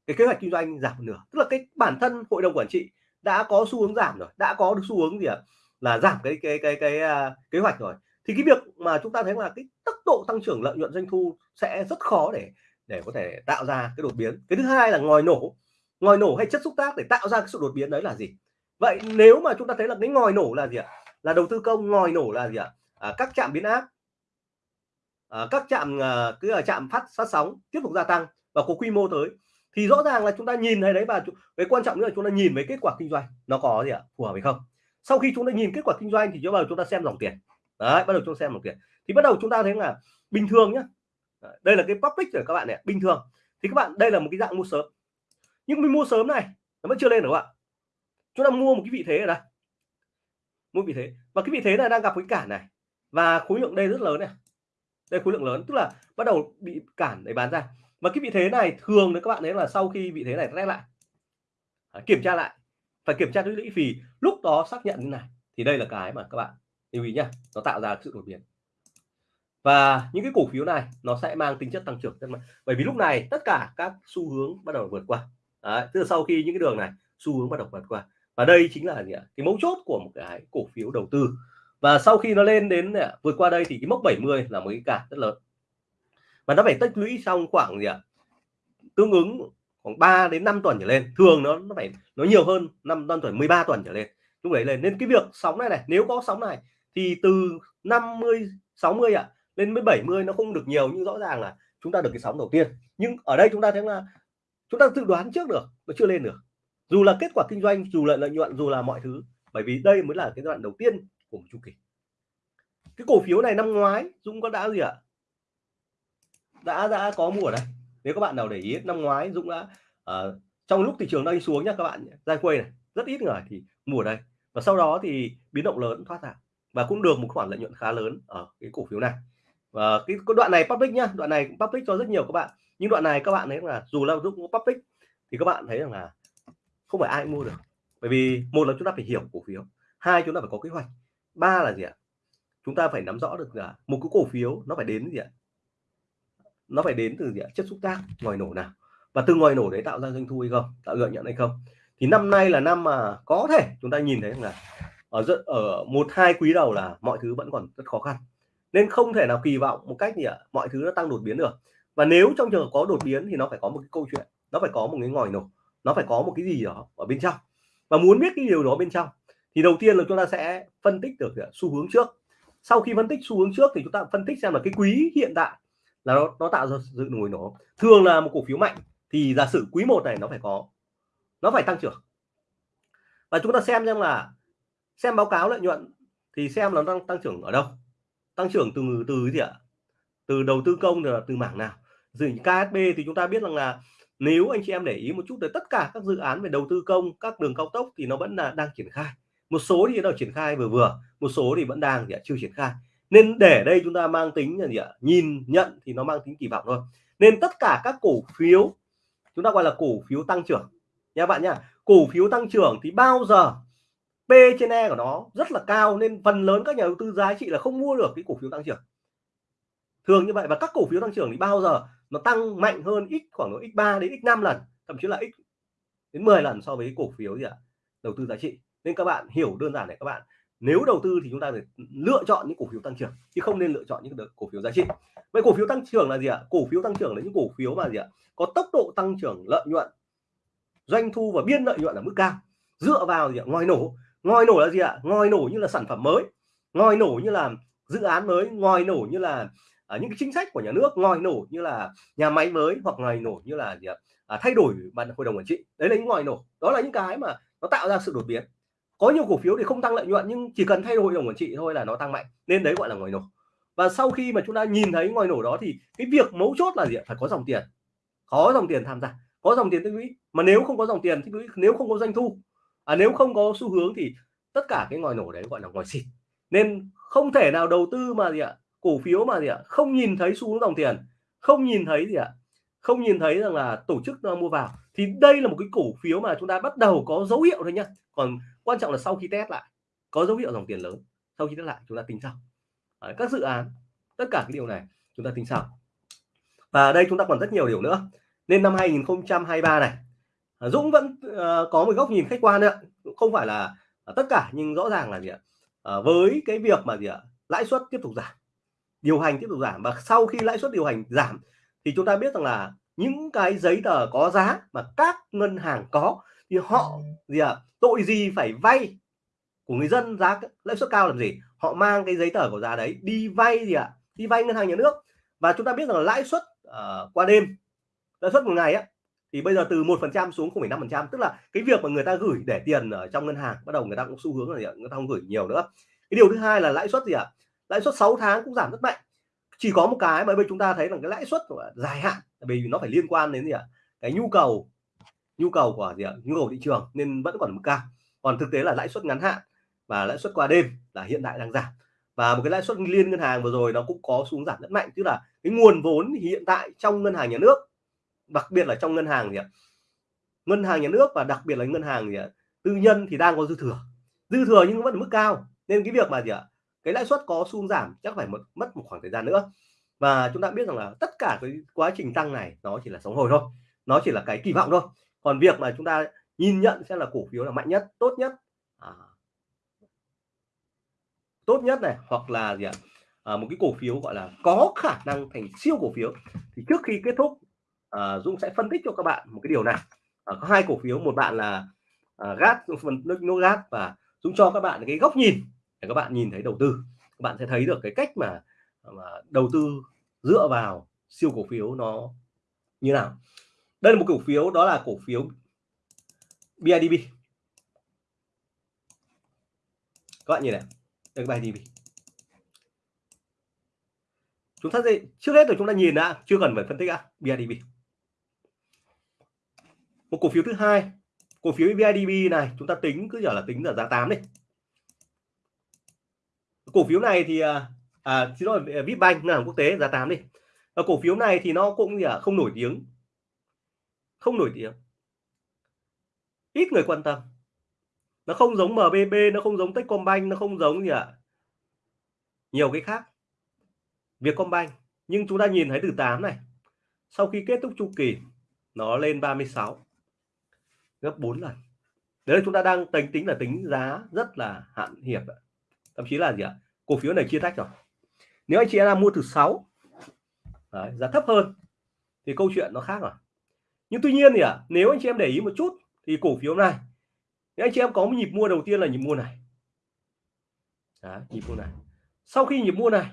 cái kế hoạch kinh doanh giảm một nửa. Tức là cái bản thân hội đồng quản trị đã có xu hướng giảm rồi đã có được xu hướng gì ạ? Là giảm cái cái cái cái, cái uh, kế hoạch rồi. Thì cái việc mà chúng ta thấy là cái tốc độ tăng trưởng lợi nhuận doanh thu sẽ rất khó để để có thể tạo ra cái đột biến. Cái thứ hai là ngòi nổ. Ngòi nổ hay chất xúc tác để tạo ra cái sự đột biến đấy là gì? Vậy nếu mà chúng ta thấy là cái ngòi nổ là gì ạ? Là đầu tư công ngòi nổ là gì ạ? À, các trạm biến áp à, các trạm à, cứ là trạm phát phát sóng tiếp tục gia tăng và có quy mô tới. Thì rõ ràng là chúng ta nhìn thấy đấy và cái quan trọng nữa là chúng ta nhìn với kết quả kinh doanh. Nó có gì ạ? Phù hợp hay không? Sau khi chúng ta nhìn kết quả kinh doanh thì chúng ta chúng ta xem dòng tiền. Đấy, bắt đầu chúng ta xem dòng tiền. Thì bắt đầu chúng ta thấy là bình thường nhá. Đây là cái public rồi các bạn này, bình thường. Thì các bạn, đây là một cái dạng mua sớm. Nhưng mình mua sớm này, nó vẫn chưa lên được các bạn. Chúng ta mua một cái vị thế ở đây mua vị thế. Và cái vị thế này đang gặp cái cản này. Và khối lượng đây rất lớn này. Đây khối lượng lớn, tức là bắt đầu bị cản để bán ra. Và cái vị thế này thường đấy các bạn thấy là sau khi vị thế này test lại. Kiểm tra lại phải kiểm tra thứ lũy phí lúc đó xác nhận như này. Thì đây là cái mà các bạn lưu ý nhá nó tạo ra sự đột biến. Và những cái cổ phiếu này nó sẽ mang tính chất tăng trưởng rất mạnh. Bởi vì lúc này tất cả các xu hướng bắt đầu vượt qua. Đấy, tức là sau khi những cái đường này xu hướng bắt đầu vượt qua. Và đây chính là gì ạ? Cái mấu chốt của một cái cổ phiếu đầu tư. Và sau khi nó lên đến à, vượt qua đây thì cái mốc 70 là một cái cản rất lớn. Và nó phải tích lũy xong khoảng gì ạ? Tương ứng khoảng 3 đến 5 tuần trở lên. Thường nó nó phải nó nhiều hơn 5 năm tuần 13 tuần trở lên. Lúc đấy lên. Nên cái việc sóng này này nếu có sóng này thì từ 50 60 ạ à, lên mới 70 nó không được nhiều. Nhưng rõ ràng là chúng ta được cái sóng đầu tiên. Nhưng ở đây chúng ta thấy là chúng ta dự đoán trước được nó chưa lên được. Dù là kết quả kinh doanh dù là lợi nhuận dù là mọi thứ. Bởi vì đây mới là cái đoạn đầu tiên của một chu kỳ. Cái cổ phiếu này năm ngoái Dũng có đã gì ạ? Đã đã có mua ở đây nếu các bạn nào để ý năm ngoái Dũng đã uh, trong lúc thị trường đang đi xuống nhá các bạn ra quê này rất ít người thì mua đây và sau đó thì biến động lớn thoát ra và cũng được một khoản lợi nhuận khá lớn ở cái cổ phiếu này. Và cái, cái đoạn này public nhá đoạn này public cho rất nhiều các bạn. Nhưng đoạn này các bạn thấy là dù là Dũng public thì các bạn thấy rằng là không phải ai mua được. Bởi vì một là chúng ta phải hiểu cổ phiếu hai chúng ta phải có kế hoạch ba là gì ạ? Chúng ta phải nắm rõ được là một cái cổ phiếu nó phải đến gì ạ? Nó phải đến từ gì ạ? Chất xúc tác, ngòi nổ nào? Và từ ngòi nổ đấy tạo ra doanh thu hay không? Tạo lợi nhuận hay không? Thì năm nay là năm mà có thể chúng ta nhìn thấy là ở rất ở một, hai quý đầu là mọi thứ vẫn còn rất khó khăn. Nên không thể nào kỳ vọng một cách gì ạ? Mọi thứ nó tăng đột biến được. Và nếu trong trường hợp có đột biến thì nó phải có một cái câu chuyện, nó phải có một cái ngòi nổ, nó phải có một cái gì đó ở bên trong. Và muốn biết cái điều đó bên trong, thì đầu tiên là chúng ta sẽ phân tích được xu hướng trước. Sau khi phân tích xu hướng trước thì chúng ta phân tích xem là cái quý hiện tại là nó, nó tạo ra sự nổi nổ. Thường là một cổ phiếu mạnh thì giả sử quý 1 này nó phải có nó phải tăng trưởng. Và chúng ta xem xem là xem báo cáo lợi nhuận thì xem nó tăng tăng trưởng ở đâu. Tăng trưởng từ từ gì ạ? Từ đầu tư công là từ mảng nào? Dự KSB thì chúng ta biết rằng là nếu anh chị em để ý một chút tới tất cả các dự án về đầu tư công các đường cao tốc thì nó vẫn là đang triển khai. Một số thì nó triển khai vừa vừa một số thì vẫn đang thì chưa triển khai nên để đây chúng ta mang tính là gì ạ? Nhìn, nhận thì nó mang tính kỳ vọng thôi. Nên tất cả các cổ phiếu, chúng ta gọi là cổ phiếu tăng trưởng nha bạn nha cổ phiếu tăng trưởng thì bao giờ P trên E của nó rất là cao nên phần lớn các nhà đầu tư giá trị là không mua được cái cổ phiếu tăng trưởng. Thường như vậy và các cổ phiếu tăng trưởng thì bao giờ nó tăng mạnh hơn x khoảng độ x3 đến x5 lần, thậm chí là x đến 10 lần so với cổ phiếu gì ạ? Đầu tư giá trị. Nên các bạn hiểu đơn giản này các bạn nếu đầu tư thì chúng ta phải lựa chọn những cổ phiếu tăng trưởng chứ không nên lựa chọn những cổ phiếu giá trị. Vậy cổ phiếu tăng trưởng là gì ạ? Cổ phiếu tăng trưởng là những cổ phiếu mà gì ạ? Có tốc độ tăng trưởng lợi nhuận doanh thu và biên lợi nhuận ở mức cao. Dựa vào gì ạ? Ngòi nổ. Ngòi nổ là gì ạ? Ngòi nổ như là sản phẩm mới. Ngòi nổ như là dự án mới. Ngòi nổ như là à, những cái chính sách của nhà nước. Ngòi nổ như là nhà máy mới hoặc ngòi nổ như là gì ạ? À, thay đổi ban hội đồng quản trị. Đấy là những ngòi nổ. Đó là những cái mà nó tạo ra sự đột biến có nhiều cổ phiếu thì không tăng lợi nhuận nhưng chỉ cần thay đổi hội đồng quản trị thôi là nó tăng mạnh. Nên đấy gọi là ngòi nổ. Và sau khi mà chúng ta nhìn thấy ngòi nổ đó thì cái việc mấu chốt là gì phải có dòng tiền. Có dòng tiền tham gia. Có dòng tiền tích lũy. Mà nếu không có dòng tiền tích lũy nếu không có doanh thu à, nếu không có xu hướng thì tất cả cái ngòi nổ đấy gọi là ngòi xịt. Nên không thể nào đầu tư mà gì ạ? Cổ phiếu mà gì ạ? Không nhìn thấy xu hướng dòng tiền. Không nhìn thấy gì ạ? Không nhìn thấy rằng là tổ chức mua vào thì đây là một cái cổ phiếu mà chúng ta bắt đầu có dấu hiệu thôi nhá. Còn quan trọng là sau khi test lại có dấu hiệu dòng tiền lớn sau khi test lại chúng ta tính sau. Đấy, các dự án tất cả cái điều này chúng ta tính sau. Và đây chúng ta còn rất nhiều điều nữa. Nên năm 2023 này à, Dũng vẫn uh, có một góc nhìn khách quan nữa không phải là uh, tất cả nhưng rõ ràng là gì ạ? Uh, với cái việc mà gì ạ? Lãi suất tiếp tục giảm điều hành tiếp tục giảm. Và sau khi lãi suất điều hành giảm thì chúng ta biết rằng là những cái giấy tờ có giá mà các ngân hàng có thì họ gì ạ tội gì phải vay? Của người dân giá lãi suất cao làm gì? Họ mang cái giấy tờ của giá đấy đi vay gì ạ? Đi vay ngân hàng nhà nước. Và chúng ta biết rằng là lãi suất uh, qua đêm lãi suất một ngày á thì bây giờ từ một phần trăm xuống 0,5 phần trăm. Tức là cái việc mà người ta gửi để tiền ở trong ngân hàng bắt đầu người ta cũng xu hướng là gì ạ? người ta không gửi nhiều nữa. Cái điều thứ hai là lãi suất gì ạ? Lãi suất 6 tháng cũng giảm rất mạnh chỉ có một cái mà bây chúng ta thấy là cái lãi suất của dài hạn vì nó phải liên quan đến gì ạ? Cái nhu cầu nhu cầu của gì ạ? Nhu cầu thị trường nên vẫn còn mức cao. Còn thực tế là lãi suất ngắn hạn và lãi suất qua đêm là hiện tại đang giảm. Và một cái lãi suất liên ngân hàng vừa rồi nó cũng có xuống giảm rất mạnh. Tức là cái nguồn vốn hiện tại trong ngân hàng nhà nước, đặc biệt là trong ngân hàng gì ạ? Ngân hàng nhà nước và đặc biệt là ngân hàng gì ạ? Tư nhân thì đang có dư thừa. Dư thừa nhưng vẫn ở mức cao. Nên cái việc mà gì ạ? Cái lãi suất có xu giảm chắc phải mất mất một khoảng thời gian nữa. Và chúng ta biết rằng là tất cả cái quá trình tăng này nó chỉ là sống hồi thôi nó chỉ là cái kỳ vọng thôi. Còn việc mà chúng ta nhìn nhận xem là cổ phiếu là mạnh nhất tốt nhất à, tốt nhất này hoặc là gì ạ à, một cái cổ phiếu gọi là có khả năng thành siêu cổ phiếu thì trước khi kết thúc à, Dũng sẽ phân tích cho các bạn một cái điều này. À, có hai cổ phiếu một bạn là à, gas phần nước gas và Dũng cho các bạn cái góc nhìn để các bạn nhìn thấy đầu tư các bạn sẽ thấy được cái cách mà, mà đầu tư dựa vào siêu cổ phiếu nó như nào. Đây là một cổ phiếu đó là cổ phiếu BIDV các bạn nhìn này đây là BIDV chúng ta gì trước hết là chúng ta nhìn đã chưa cần phải phân tích đã BIDV một cổ phiếu thứ hai cổ phiếu BIDV này chúng ta tính cứ giờ là tính là giá 8 đi cổ phiếu này thì à, à xin lỗi à, Vipbank ngân hàng quốc tế giá 8 đi. Và cổ phiếu này thì nó cũng gì à, không nổi tiếng. Không nổi tiếng. Ít người quan tâm. Nó không giống MBB nó không giống Techcombank nó không giống gì ạ? À? nhiều cái khác. Vietcombank. Nhưng chúng ta nhìn thấy từ 8 này sau khi kết thúc chu kỳ nó lên 36 gấp 4 lần. Đấy là chúng ta đang tính tính là tính giá rất là hạn hiệp thậm chí là gì ạ? Cổ phiếu này chia tách rồi. Nếu anh chị em mua từ 6 đấy, giá thấp hơn thì câu chuyện nó khác rồi. Nhưng tuy nhiên thì à nếu anh chị em để ý một chút thì cổ phiếu này nếu anh chị em có một nhịp mua đầu tiên là nhịp mua này. Đấy, nhịp mua này. Sau khi nhịp mua này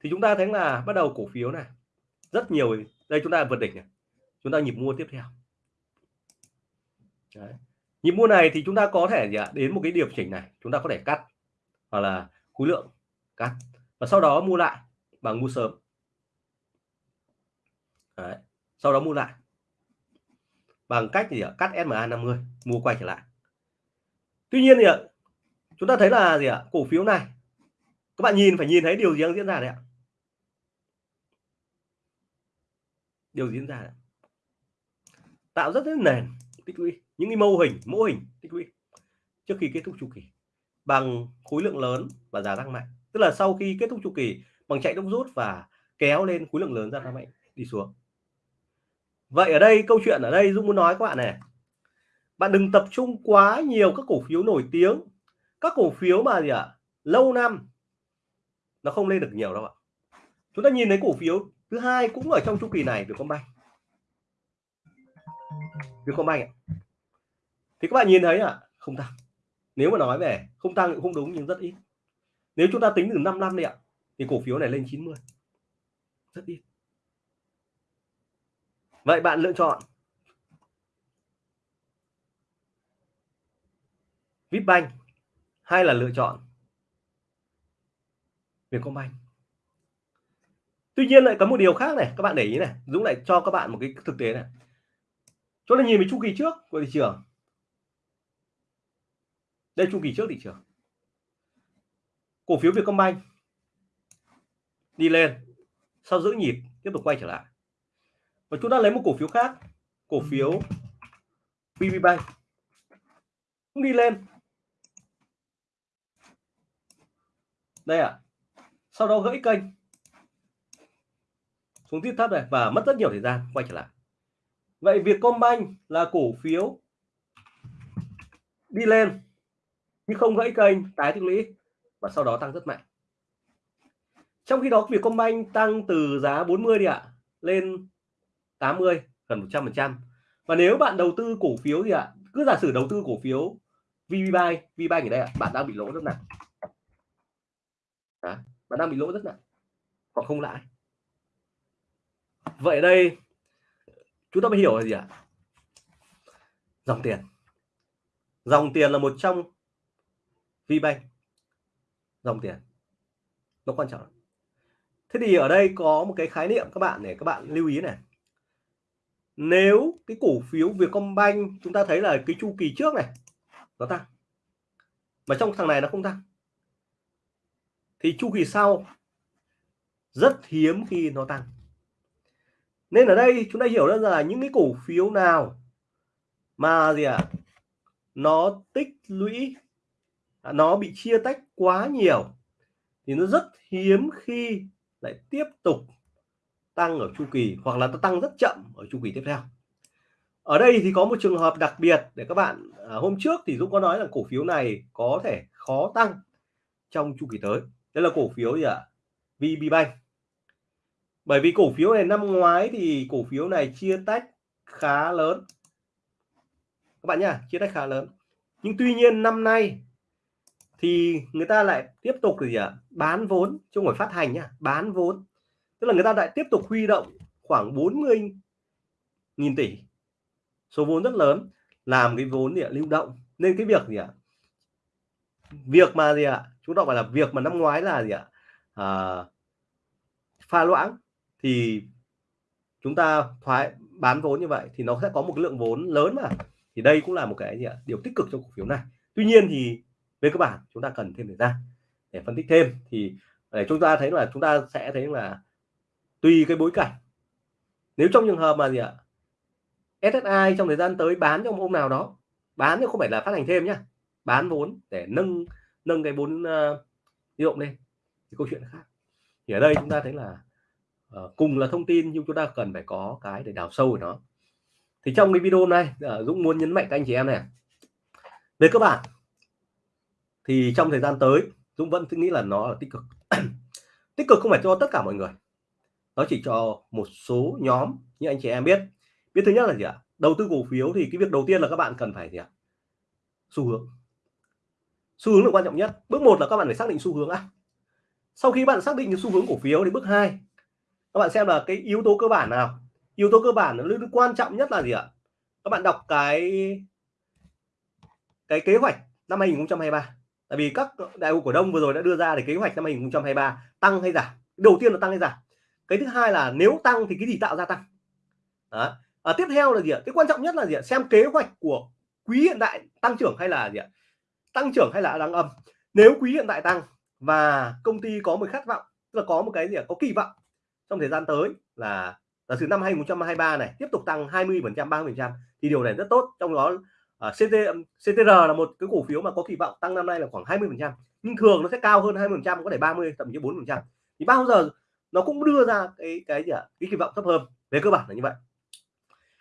thì chúng ta thấy là bắt đầu cổ phiếu này rất nhiều đây chúng ta vượt đỉnh này. Chúng ta nhịp mua tiếp theo. Đấy. nhịp mua này thì chúng ta có thể gì ạ? đến một cái điều chỉnh này chúng ta có thể cắt hoặc là khối lượng cắt. Và sau đó mua lại bằng mua sớm. Đấy. sau đó mua lại. Bằng cách gì ạ? Cắt SMA 50 mua quay trở lại. Tuy nhiên thì ạ, chúng ta thấy là gì ạ? Cổ phiếu này, các bạn nhìn, phải nhìn thấy điều gì đang diễn ra đấy ạ? Điều diễn ra đấy. tạo rất rất nền tích lũy. Những cái mô hình mô hình tích lũy trước khi kết thúc chu kỳ bằng khối lượng lớn và giá tăng mạnh. Tức là sau khi kết thúc chu kỳ bằng chạy đốc rút và kéo lên khối lượng lớn ra tăng mạnh đi xuống. Vậy ở đây câu chuyện ở đây Dũng muốn nói các bạn này. Bạn đừng tập trung quá nhiều các cổ phiếu nổi tiếng. Các cổ phiếu mà gì ạ? À, lâu năm nó không lên được nhiều đâu ạ. Chúng ta nhìn thấy cổ phiếu thứ hai cũng ở trong chu kỳ này Vietcombank. Vietcombank ạ. Thì các bạn nhìn thấy à không tăng nếu mà nói về không tăng cũng không đúng nhưng rất ít. Nếu chúng ta tính từ 5 năm đi ạ, thì cổ phiếu này lên 90 rất ít. Vậy bạn lựa chọn Vipbank hay là lựa chọn Vietcombank? Tuy nhiên lại có một điều khác này, các bạn để ý này, Dũng lại cho các bạn một cái thực tế này. Chúng ta nhìn về chu kỳ trước của thị trường đây chu kỳ trước thị trường. Cổ phiếu Vietcombank đi lên, sau giữ nhịp, tiếp tục quay trở lại. Và chúng ta lấy một cổ phiếu khác, cổ phiếu VPBank cũng đi lên. Đây ạ. À. sau đó gãy kênh. Xuống tiếp thấp này và mất rất nhiều thời gian, quay trở lại. Vậy Vietcombank là cổ phiếu đi lên nhưng không gãy kênh tái tích lũy và sau đó tăng rất mạnh. Trong khi đó Vietcombank tăng từ giá 40 đi ạ lên 80 gần 100 phần trăm. Và nếu bạn đầu tư cổ phiếu gì ạ cứ giả sử đầu tư cổ phiếu VBank VBank ở đây ạ bạn đang bị lỗ rất nặng. Đó, bạn đang bị lỗ rất nặng hoặc không lãi. Vậy đây chúng ta mới hiểu là gì ạ? Dòng tiền. Dòng tiền là một trong VBank. Dòng tiền. Nó quan trọng thế thì ở đây có một cái khái niệm các bạn để các bạn lưu ý này. Nếu cái cổ phiếu Vietcombank chúng ta thấy là cái chu kỳ trước này nó tăng mà trong thằng này nó không tăng thì chu kỳ sau rất hiếm khi nó tăng. Nên ở đây chúng ta hiểu ra là những cái cổ phiếu nào mà gì ạ à, nó tích lũy nó bị chia tách quá nhiều thì nó rất hiếm khi lại tiếp tục tăng ở chu kỳ hoặc là nó tăng rất chậm ở chu kỳ tiếp theo. Ở đây thì có một trường hợp đặc biệt để các bạn à, hôm trước thì Dũng có nói là cổ phiếu này có thể khó tăng trong chu kỳ tới. Đây là cổ phiếu gì ạ? À? VPBank bởi vì cổ phiếu này năm ngoái thì cổ phiếu này chia tách khá lớn. Các bạn nhá chia tách khá lớn. Nhưng tuy nhiên năm nay thì người ta lại tiếp tục gì ạ bán vốn chứ không phải phát hành nhá bán vốn. Tức là người ta lại tiếp tục huy động khoảng 40 nghìn tỷ. Số vốn rất lớn làm cái vốn gì ạ? Lưu động. Nên cái việc gì ạ? Việc mà gì ạ? Chúng ta gọi là việc mà năm ngoái là gì ạ? À, pha loãng. Thì chúng ta thoái bán vốn như vậy thì nó sẽ có một lượng vốn lớn mà. Thì đây cũng là một cái gì ạ? Điều tích cực cho cổ phiếu này. Tuy nhiên thì về cơ bản chúng ta cần thêm thời gian để phân tích thêm. Thì để chúng ta thấy là chúng ta sẽ thấy là tùy cái bối cảnh. Nếu trong trường hợp mà gì ạ? SSI trong thời gian tới bán trong hôm nào đó bán chứ không phải là phát hành thêm nhá. Bán vốn để nâng nâng cái vốn ờ, uh, động lên. Thì câu chuyện khác. Thì ở đây chúng ta thấy là uh, cùng là thông tin nhưng chúng ta cần phải có cái để đào sâu của nó. Thì trong cái video này uh, ờ, Dũng muốn nhấn mạnh các anh chị em này. Về cơ bản thì trong thời gian tới, Dũng vẫn nghĩ là nó là tích cực. [clears throat] Tích cực không phải cho tất cả mọi người. Nó chỉ cho một số nhóm như anh chị em biết. Biết thứ nhất là gì ạ? Đầu tư cổ phiếu thì cái việc đầu tiên là các bạn cần phải gì ạ? Xu hướng. Xu hướng là quan trọng nhất. Bước một là các bạn phải xác định xu hướng á sau khi bạn xác định được xu hướng cổ phiếu thì bước hai, các bạn xem là cái yếu tố cơ bản nào? Yếu tố cơ bản nó quan trọng nhất là gì ạ? Các bạn đọc cái cái kế hoạch năm 2023 tại vì các đại hội cổ đông vừa rồi đã đưa ra để kế hoạch năm 2023 tăng hay giảm? Đầu tiên là tăng hay giảm. Cái thứ hai là nếu tăng thì cái gì tạo ra tăng? Đó. À, tiếp theo là gì ạ? Cái quan trọng nhất là gì ạ? Xem kế hoạch của quý hiện tại tăng trưởng hay là gì ạ? Tăng trưởng hay là đang âm? Nếu quý hiện tại tăng và công ty có một khát vọng tức là có một cái gì ạ? Có kỳ vọng trong thời gian tới là giả sử năm 2023 này tiếp tục tăng 20 phần trăm 30 phần trăm thì điều này rất tốt. Trong đó Ờ, CT, CTR là một cái cổ phiếu mà có kỳ vọng tăng năm nay là khoảng 20 phần trăm nhưng thường nó sẽ cao hơn 20 phần trăm có thể 30 thậm chí 4 phần trăm. Thì bao giờ nó cũng đưa ra cái cái gì ạ? Cái kỳ vọng thấp hơn về cơ bản là như vậy.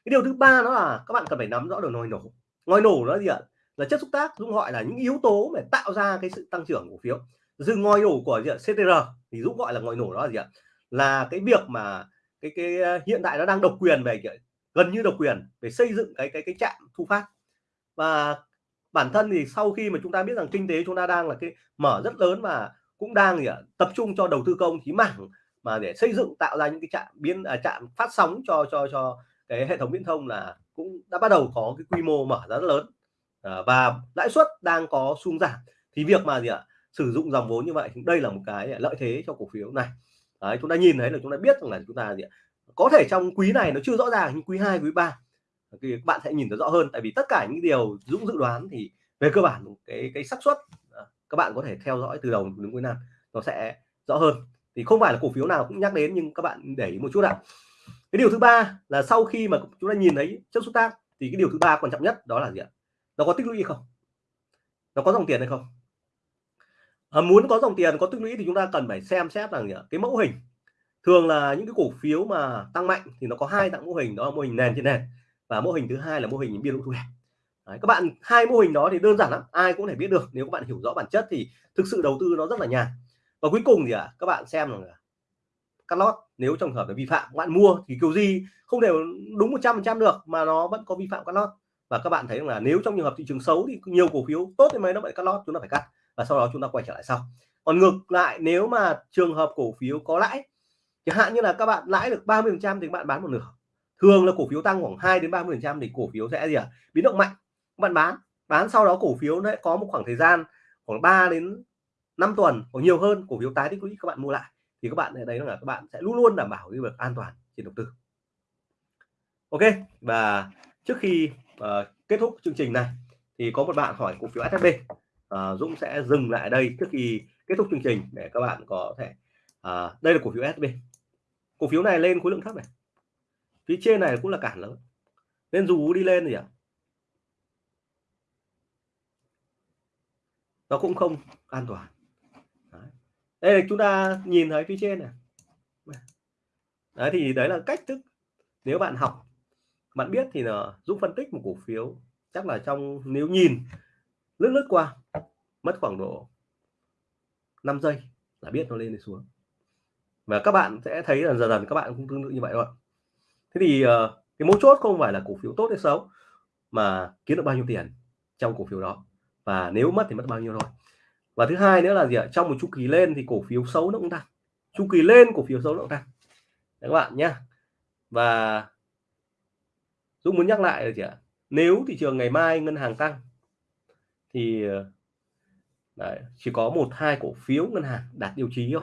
Cái điều thứ ba đó là các bạn cần phải nắm rõ được ngòi nổ. Ngòi nổ nó gì ạ? Là chất xúc tác Dũng gọi là những yếu tố để tạo ra cái sự tăng trưởng cổ phiếu. Dừng ngòi nổ của gì ạ? CTR thì Dũng gọi là ngòi nổ đó là gì ạ? Là cái việc mà cái cái ờ, hiện tại nó đang độc quyền về gần như độc quyền để xây dựng cái cái cái trạm thu phát và bản thân thì sau khi mà chúng ta biết rằng kinh tế chúng ta đang là cái mở rất lớn và cũng đang gì ạ tập trung cho đầu tư công thì mảng mà để xây dựng tạo ra những cái trạm biến à, trạm phát sóng cho cho cho cái hệ thống viễn thông là cũng đã bắt đầu có cái quy mô mở ra rất lớn. À, và lãi suất đang có xuống giảm. Thì việc mà gì ạ sử dụng dòng vốn như vậy thì đây là một cái lợi thế cho cổ phiếu này. Đấy, chúng ta nhìn thấy là chúng ta biết rằng là chúng ta gì ạ có thể trong quý này nó chưa rõ ràng nhưng quý 2 quý 3 thì các bạn sẽ nhìn thấy rõ hơn. Tại vì tất cả những điều Dũng dự đoán thì về cơ bản cái cái xác suất à, các bạn có thể theo dõi từ đầu đến cuối năm nó sẽ rõ hơn. Thì không phải là cổ phiếu nào cũng nhắc đến nhưng các bạn để ý một chút ạ. Cái điều thứ ba là sau khi mà chúng ta nhìn thấy chất xúc tác thì cái điều thứ ba quan trọng nhất đó là gì ạ? Nó có tích lũy không? Nó có dòng tiền hay không? À, muốn có dòng tiền có tích lũy thì chúng ta cần phải xem xét rằng gì ạ? cái mẫu hình. Thường là những cái cổ phiếu mà tăng mạnh thì nó có hai dạng mô hình đó là mô hình nền trên nền và mô hình thứ hai là mô hình biên độ thu hẹp. Đấy, các bạn hai mô hình đó thì đơn giản lắm ai cũng thể biết được. Nếu các bạn hiểu rõ bản chất thì thực sự đầu tư nó rất là nhàn. Và cuối cùng thì à, các bạn xem là cắt lót nếu trong hợp là vi phạm các bạn mua thì kiểu gì không đều đúng 100 trăm được mà nó vẫn có vi phạm cắt lót. Và các bạn thấy là nếu trong trường hợp thị trường xấu thì nhiều cổ phiếu tốt thì mấy nó phải cắt lót chúng ta phải cắt. Và sau đó chúng ta quay trở lại sau. Còn ngược lại nếu mà trường hợp cổ phiếu có lãi chẳng hạn như là các bạn lãi được 30 trăm thì các bạn bán một nửa thường là cổ phiếu tăng khoảng 2 đến 30 trăm thì cổ phiếu sẽ gì à biến động mạnh. Các bạn bán bán sau đó cổ phiếu nó có một khoảng thời gian khoảng 3 đến 5 tuần hoặc nhiều hơn cổ phiếu tái tích lũy các bạn mua lại. Thì các bạn đấy là các bạn sẽ luôn luôn đảm bảo cái việc an toàn trên đầu tư. Ok và trước khi uh, kết thúc chương trình này thì có một bạn hỏi cổ phiếu SHB uh, ờ, Dũng sẽ dừng lại đây trước khi kết thúc chương trình để các bạn có thể uh, đây là cổ phiếu SHB cổ phiếu này lên khối lượng thấp này phía trên này cũng là cản lớn. Nên dù đi lên thì à, nó cũng không an toàn. Đấy. đây là chúng ta nhìn thấy phía trên này. Đấy thì đấy là cách thức nếu bạn học bạn biết thì là giúp phân tích một cổ phiếu chắc là trong nếu nhìn lướt lướt qua mất khoảng độ 5 giây là biết nó lên hay xuống. Và các bạn sẽ thấy là dần dần các bạn cũng tương tự như vậy thôi thế thì uh, cái mấu chốt không phải là cổ phiếu tốt hay xấu mà kiếm được bao nhiêu tiền trong cổ phiếu đó. Và nếu mất thì mất bao nhiêu thôi. Và thứ hai nữa là gì ạ? Trong một chu kỳ lên thì cổ phiếu xấu nó cũng tăng. Chu kỳ lên cổ phiếu xấu nó cũng tăng. Đấy các bạn nhé và Dũng muốn nhắc lại là gì ạ? Nếu thị trường ngày mai ngân hàng tăng thì đấy, chỉ có một hai cổ phiếu ngân hàng đạt tiêu chí thôi.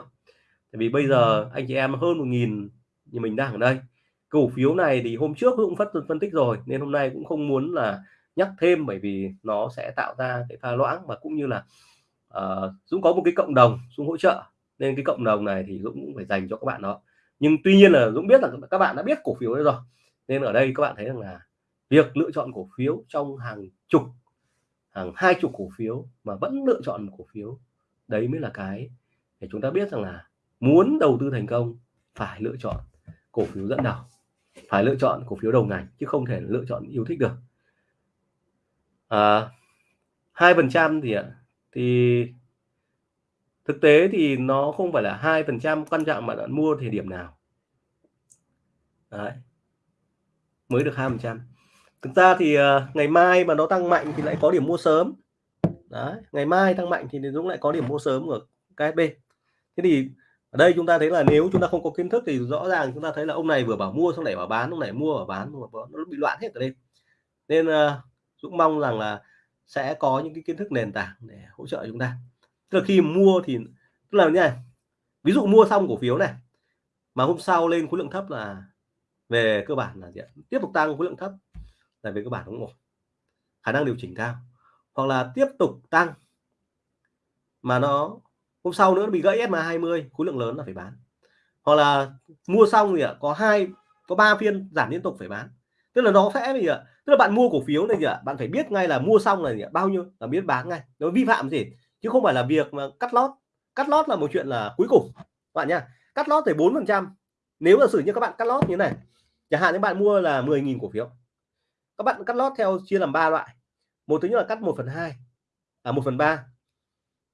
Tại vì bây giờ anh chị em hơn một nghìn như mình đang ở đây cổ phiếu này thì hôm trước cũng phát phân tích rồi nên hôm nay cũng không muốn là nhắc thêm bởi vì nó sẽ tạo ra cái pha loãng và cũng như là ờ, uh, Dũng có một cái cộng đồng Dũng hỗ trợ. Nên cái cộng đồng này thì Dũng cũng phải dành cho các bạn đó. Nhưng tuy nhiên là Dũng biết là các bạn đã biết cổ phiếu đấy rồi nên ở đây các bạn thấy rằng là việc lựa chọn cổ phiếu trong hàng chục hàng hai chục cổ phiếu mà vẫn lựa chọn một cổ phiếu đấy mới là cái để chúng ta biết rằng là muốn đầu tư thành công phải lựa chọn cổ phiếu dẫn đầu phải lựa chọn cổ phiếu đầu ngành chứ không thể lựa chọn yêu thích được à, hai phần trăm thì thì thực tế thì nó không phải là hai phần trăm quan trọng mà bạn mua thời điểm nào Đấy. mới được hai phần trăm thực ra thì uh, ngày mai mà nó tăng mạnh thì lại có điểm mua sớm Đấy. ngày mai tăng mạnh thì Dũng lại có điểm mua sớm ở KSB thế thì ở đây chúng ta thấy là nếu chúng ta không có kiến thức thì rõ ràng chúng ta thấy là ông này vừa bảo mua xong lại bảo bán ông này mua và bán nó bị loạn hết ở đây. Nên uh, Dũng mong rằng là sẽ có những cái kiến thức nền tảng để hỗ trợ chúng ta. Tức là khi mua thì tức là như này ví dụ mua xong cổ phiếu này mà hôm sau lên khối lượng thấp là về cơ bản là gì? tiếp tục tăng khối lượng thấp là về cơ bản cũng ổn. Khả năng điều chỉnh cao. Hoặc là tiếp tục tăng mà nó hôm sau nữa bị gãy SMA 20 khối lượng lớn là phải bán. Hoặc là mua xong thì có hai, có ba phiên giảm liên tục phải bán. Tức là nó sẽ gì ạ? Tức là bạn mua cổ phiếu này gì ạ, bạn phải biết ngay là mua xong là gì ạ, bao nhiêu là biết bán ngay. Nó vi phạm gì? Chứ không phải là việc mà cắt lót. Cắt lót là một chuyện là cuối cùng. Bạn nha cắt lót thì bốn phần trăm. Nếu là sử như các bạn cắt lót như này, chẳng hạn những bạn mua là 10.000 cổ phiếu. Các bạn cắt lót theo chia làm ba loại. Một thứ nhất là cắt 1 phần hai à 1 phần ba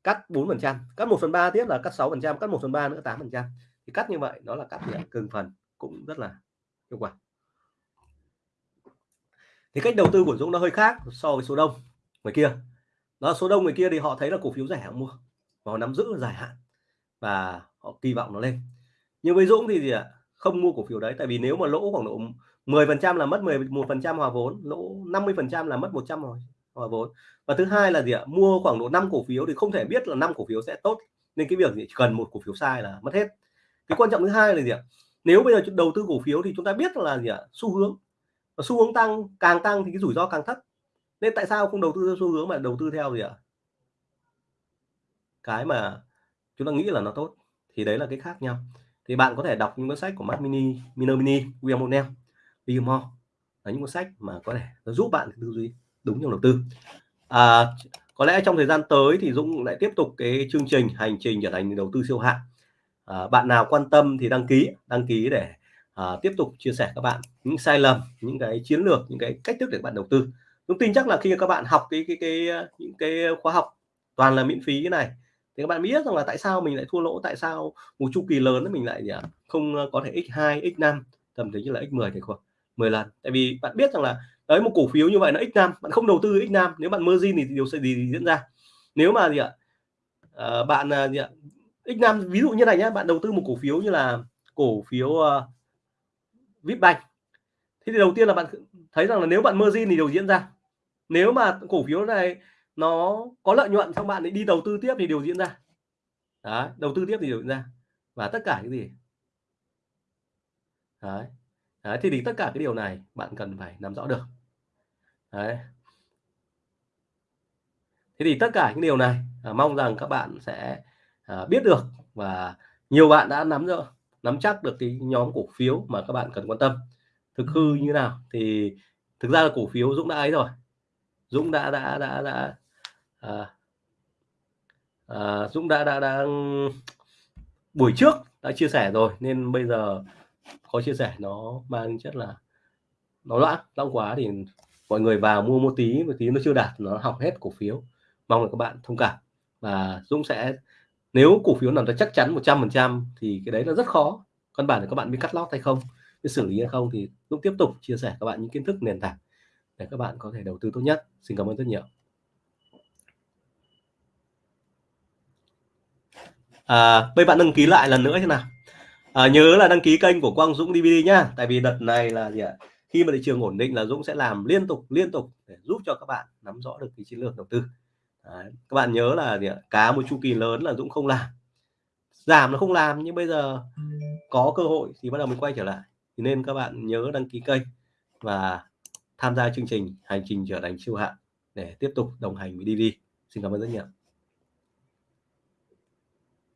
cắt 4%, cắt 1 phần 3 tiếp là cắt 6%, cắt 1 phần 3 nữa 8%. thì cắt như vậy nó là cắt cường phần cũng rất là hiệu quả. Thì cách đầu tư của Dũng nó hơi khác so với số đông người kia. Đó số đông người kia thì họ thấy là cổ phiếu rẻ họ mua và họ nắm giữ dài hạn và họ kỳ vọng nó lên. Nhưng với Dũng thì gì ạ? Không mua cổ phiếu đấy tại vì nếu mà lỗ khoảng độ 10% là mất 11% hòa vốn lỗ 50% là mất 100 rồi hòa vốn và thứ hai là gì ạ? Mua khoảng độ 5 cổ phiếu thì không thể biết là 5 cổ phiếu sẽ tốt. Nên cái việc gì? Cần một cổ phiếu sai là mất hết. Cái quan trọng thứ hai là gì ạ? Nếu bây giờ đầu tư cổ phiếu thì chúng ta biết là gì ạ? Xu hướng. Và xu hướng tăng càng tăng thì cái rủi ro càng thấp. Nên tại sao không đầu tư theo xu hướng mà đầu tư theo gì ạ? Cái mà chúng ta nghĩ là nó tốt. Thì đấy là cái khác nhau. Thì bạn có thể đọc những cuốn sách của mac Mini, Miner Mini, William O'Neill, William Moore. Là những cuốn sách mà có thể nó giúp bạn tư duy đúng trong đầu tư. À, có lẽ trong thời gian tới thì Dũng lại tiếp tục cái chương trình hành trình trở thành đầu tư siêu hạng. À, bạn nào quan tâm thì đăng ký, đăng ký để à, tiếp tục chia sẻ các bạn những sai lầm những cái chiến lược những cái cách thức để bạn đầu tư tôi tin chắc là khi các bạn học cái cái cái, cái những cái khóa học toàn là miễn phí cái này thì các bạn biết rằng là tại sao mình lại thua lỗ tại sao một chu kỳ lớn mình lại à, không à, có thể x2 x5 tầm thế như là x10 thì khoảng 10 lần tại vì bạn biết rằng là đấy một cổ phiếu như vậy nó x nam bạn không đầu tư x nam nếu bạn margin thì điều gì, gì diễn ra. Nếu mà gì ạ à, bạn ờ, gì ạ x nam ví dụ như này nhé bạn đầu tư một cổ phiếu như là cổ phiếu ờ, uh, Vipbank thế thì đầu tiên là bạn thấy rằng là nếu bạn margin thì điều diễn ra. Nếu mà cổ phiếu này nó có lợi nhuận xong bạn đi đầu tư tiếp thì điều diễn ra. Đấy, đầu tư tiếp thì điều diễn ra. Và tất cả cái gì? Đấy. Đấy, thì, thì tất cả cái điều này bạn cần phải nắm rõ được. Đấy. thế thì tất cả những điều này à, mong rằng các bạn sẽ à, biết được và nhiều bạn đã nắm được nắm chắc được cái nhóm cổ phiếu mà các bạn cần quan tâm thực hư như nào thì thực ra là cổ phiếu Dũng đã ấy rồi Dũng đã đã đã đã à, à, Dũng đã, đã đã buổi trước đã chia sẻ rồi nên bây giờ có chia sẻ nó mang chất là nó loãng long quá thì mọi người vào mua một tí một tí nó chưa đạt nó học hết cổ phiếu mong là các bạn thông cảm và Dũng sẽ nếu cổ phiếu nào nó chắc chắn 100% thì cái đấy là rất khó căn bản là các bạn biết cắt lót hay không biết xử lý hay không thì Dũng tiếp tục chia sẻ các bạn những kiến thức nền tảng để các bạn có thể đầu tư tốt nhất xin cảm ơn rất nhiều À, bây bạn đăng ký lại lần nữa thế nào. À, nhớ là đăng ký kênh của Quang Dũng DVD nhá. Tại vì đợt này là gì ạ? Khi mà thị trường ổn định là Dũng sẽ làm liên tục, liên tục để giúp cho các bạn nắm rõ được cái chiến lược đầu tư. Đấy, các bạn nhớ là gì ạ? Cá một chu kỳ lớn là Dũng không làm. Giảm nó không làm nhưng bây giờ có cơ hội thì bắt đầu mình quay trở lại. Thì nên các bạn nhớ đăng ký kênh và tham gia chương trình Hành trình trở thành siêu hạng để tiếp tục đồng hành với DV. Xin cảm ơn rất nhiều.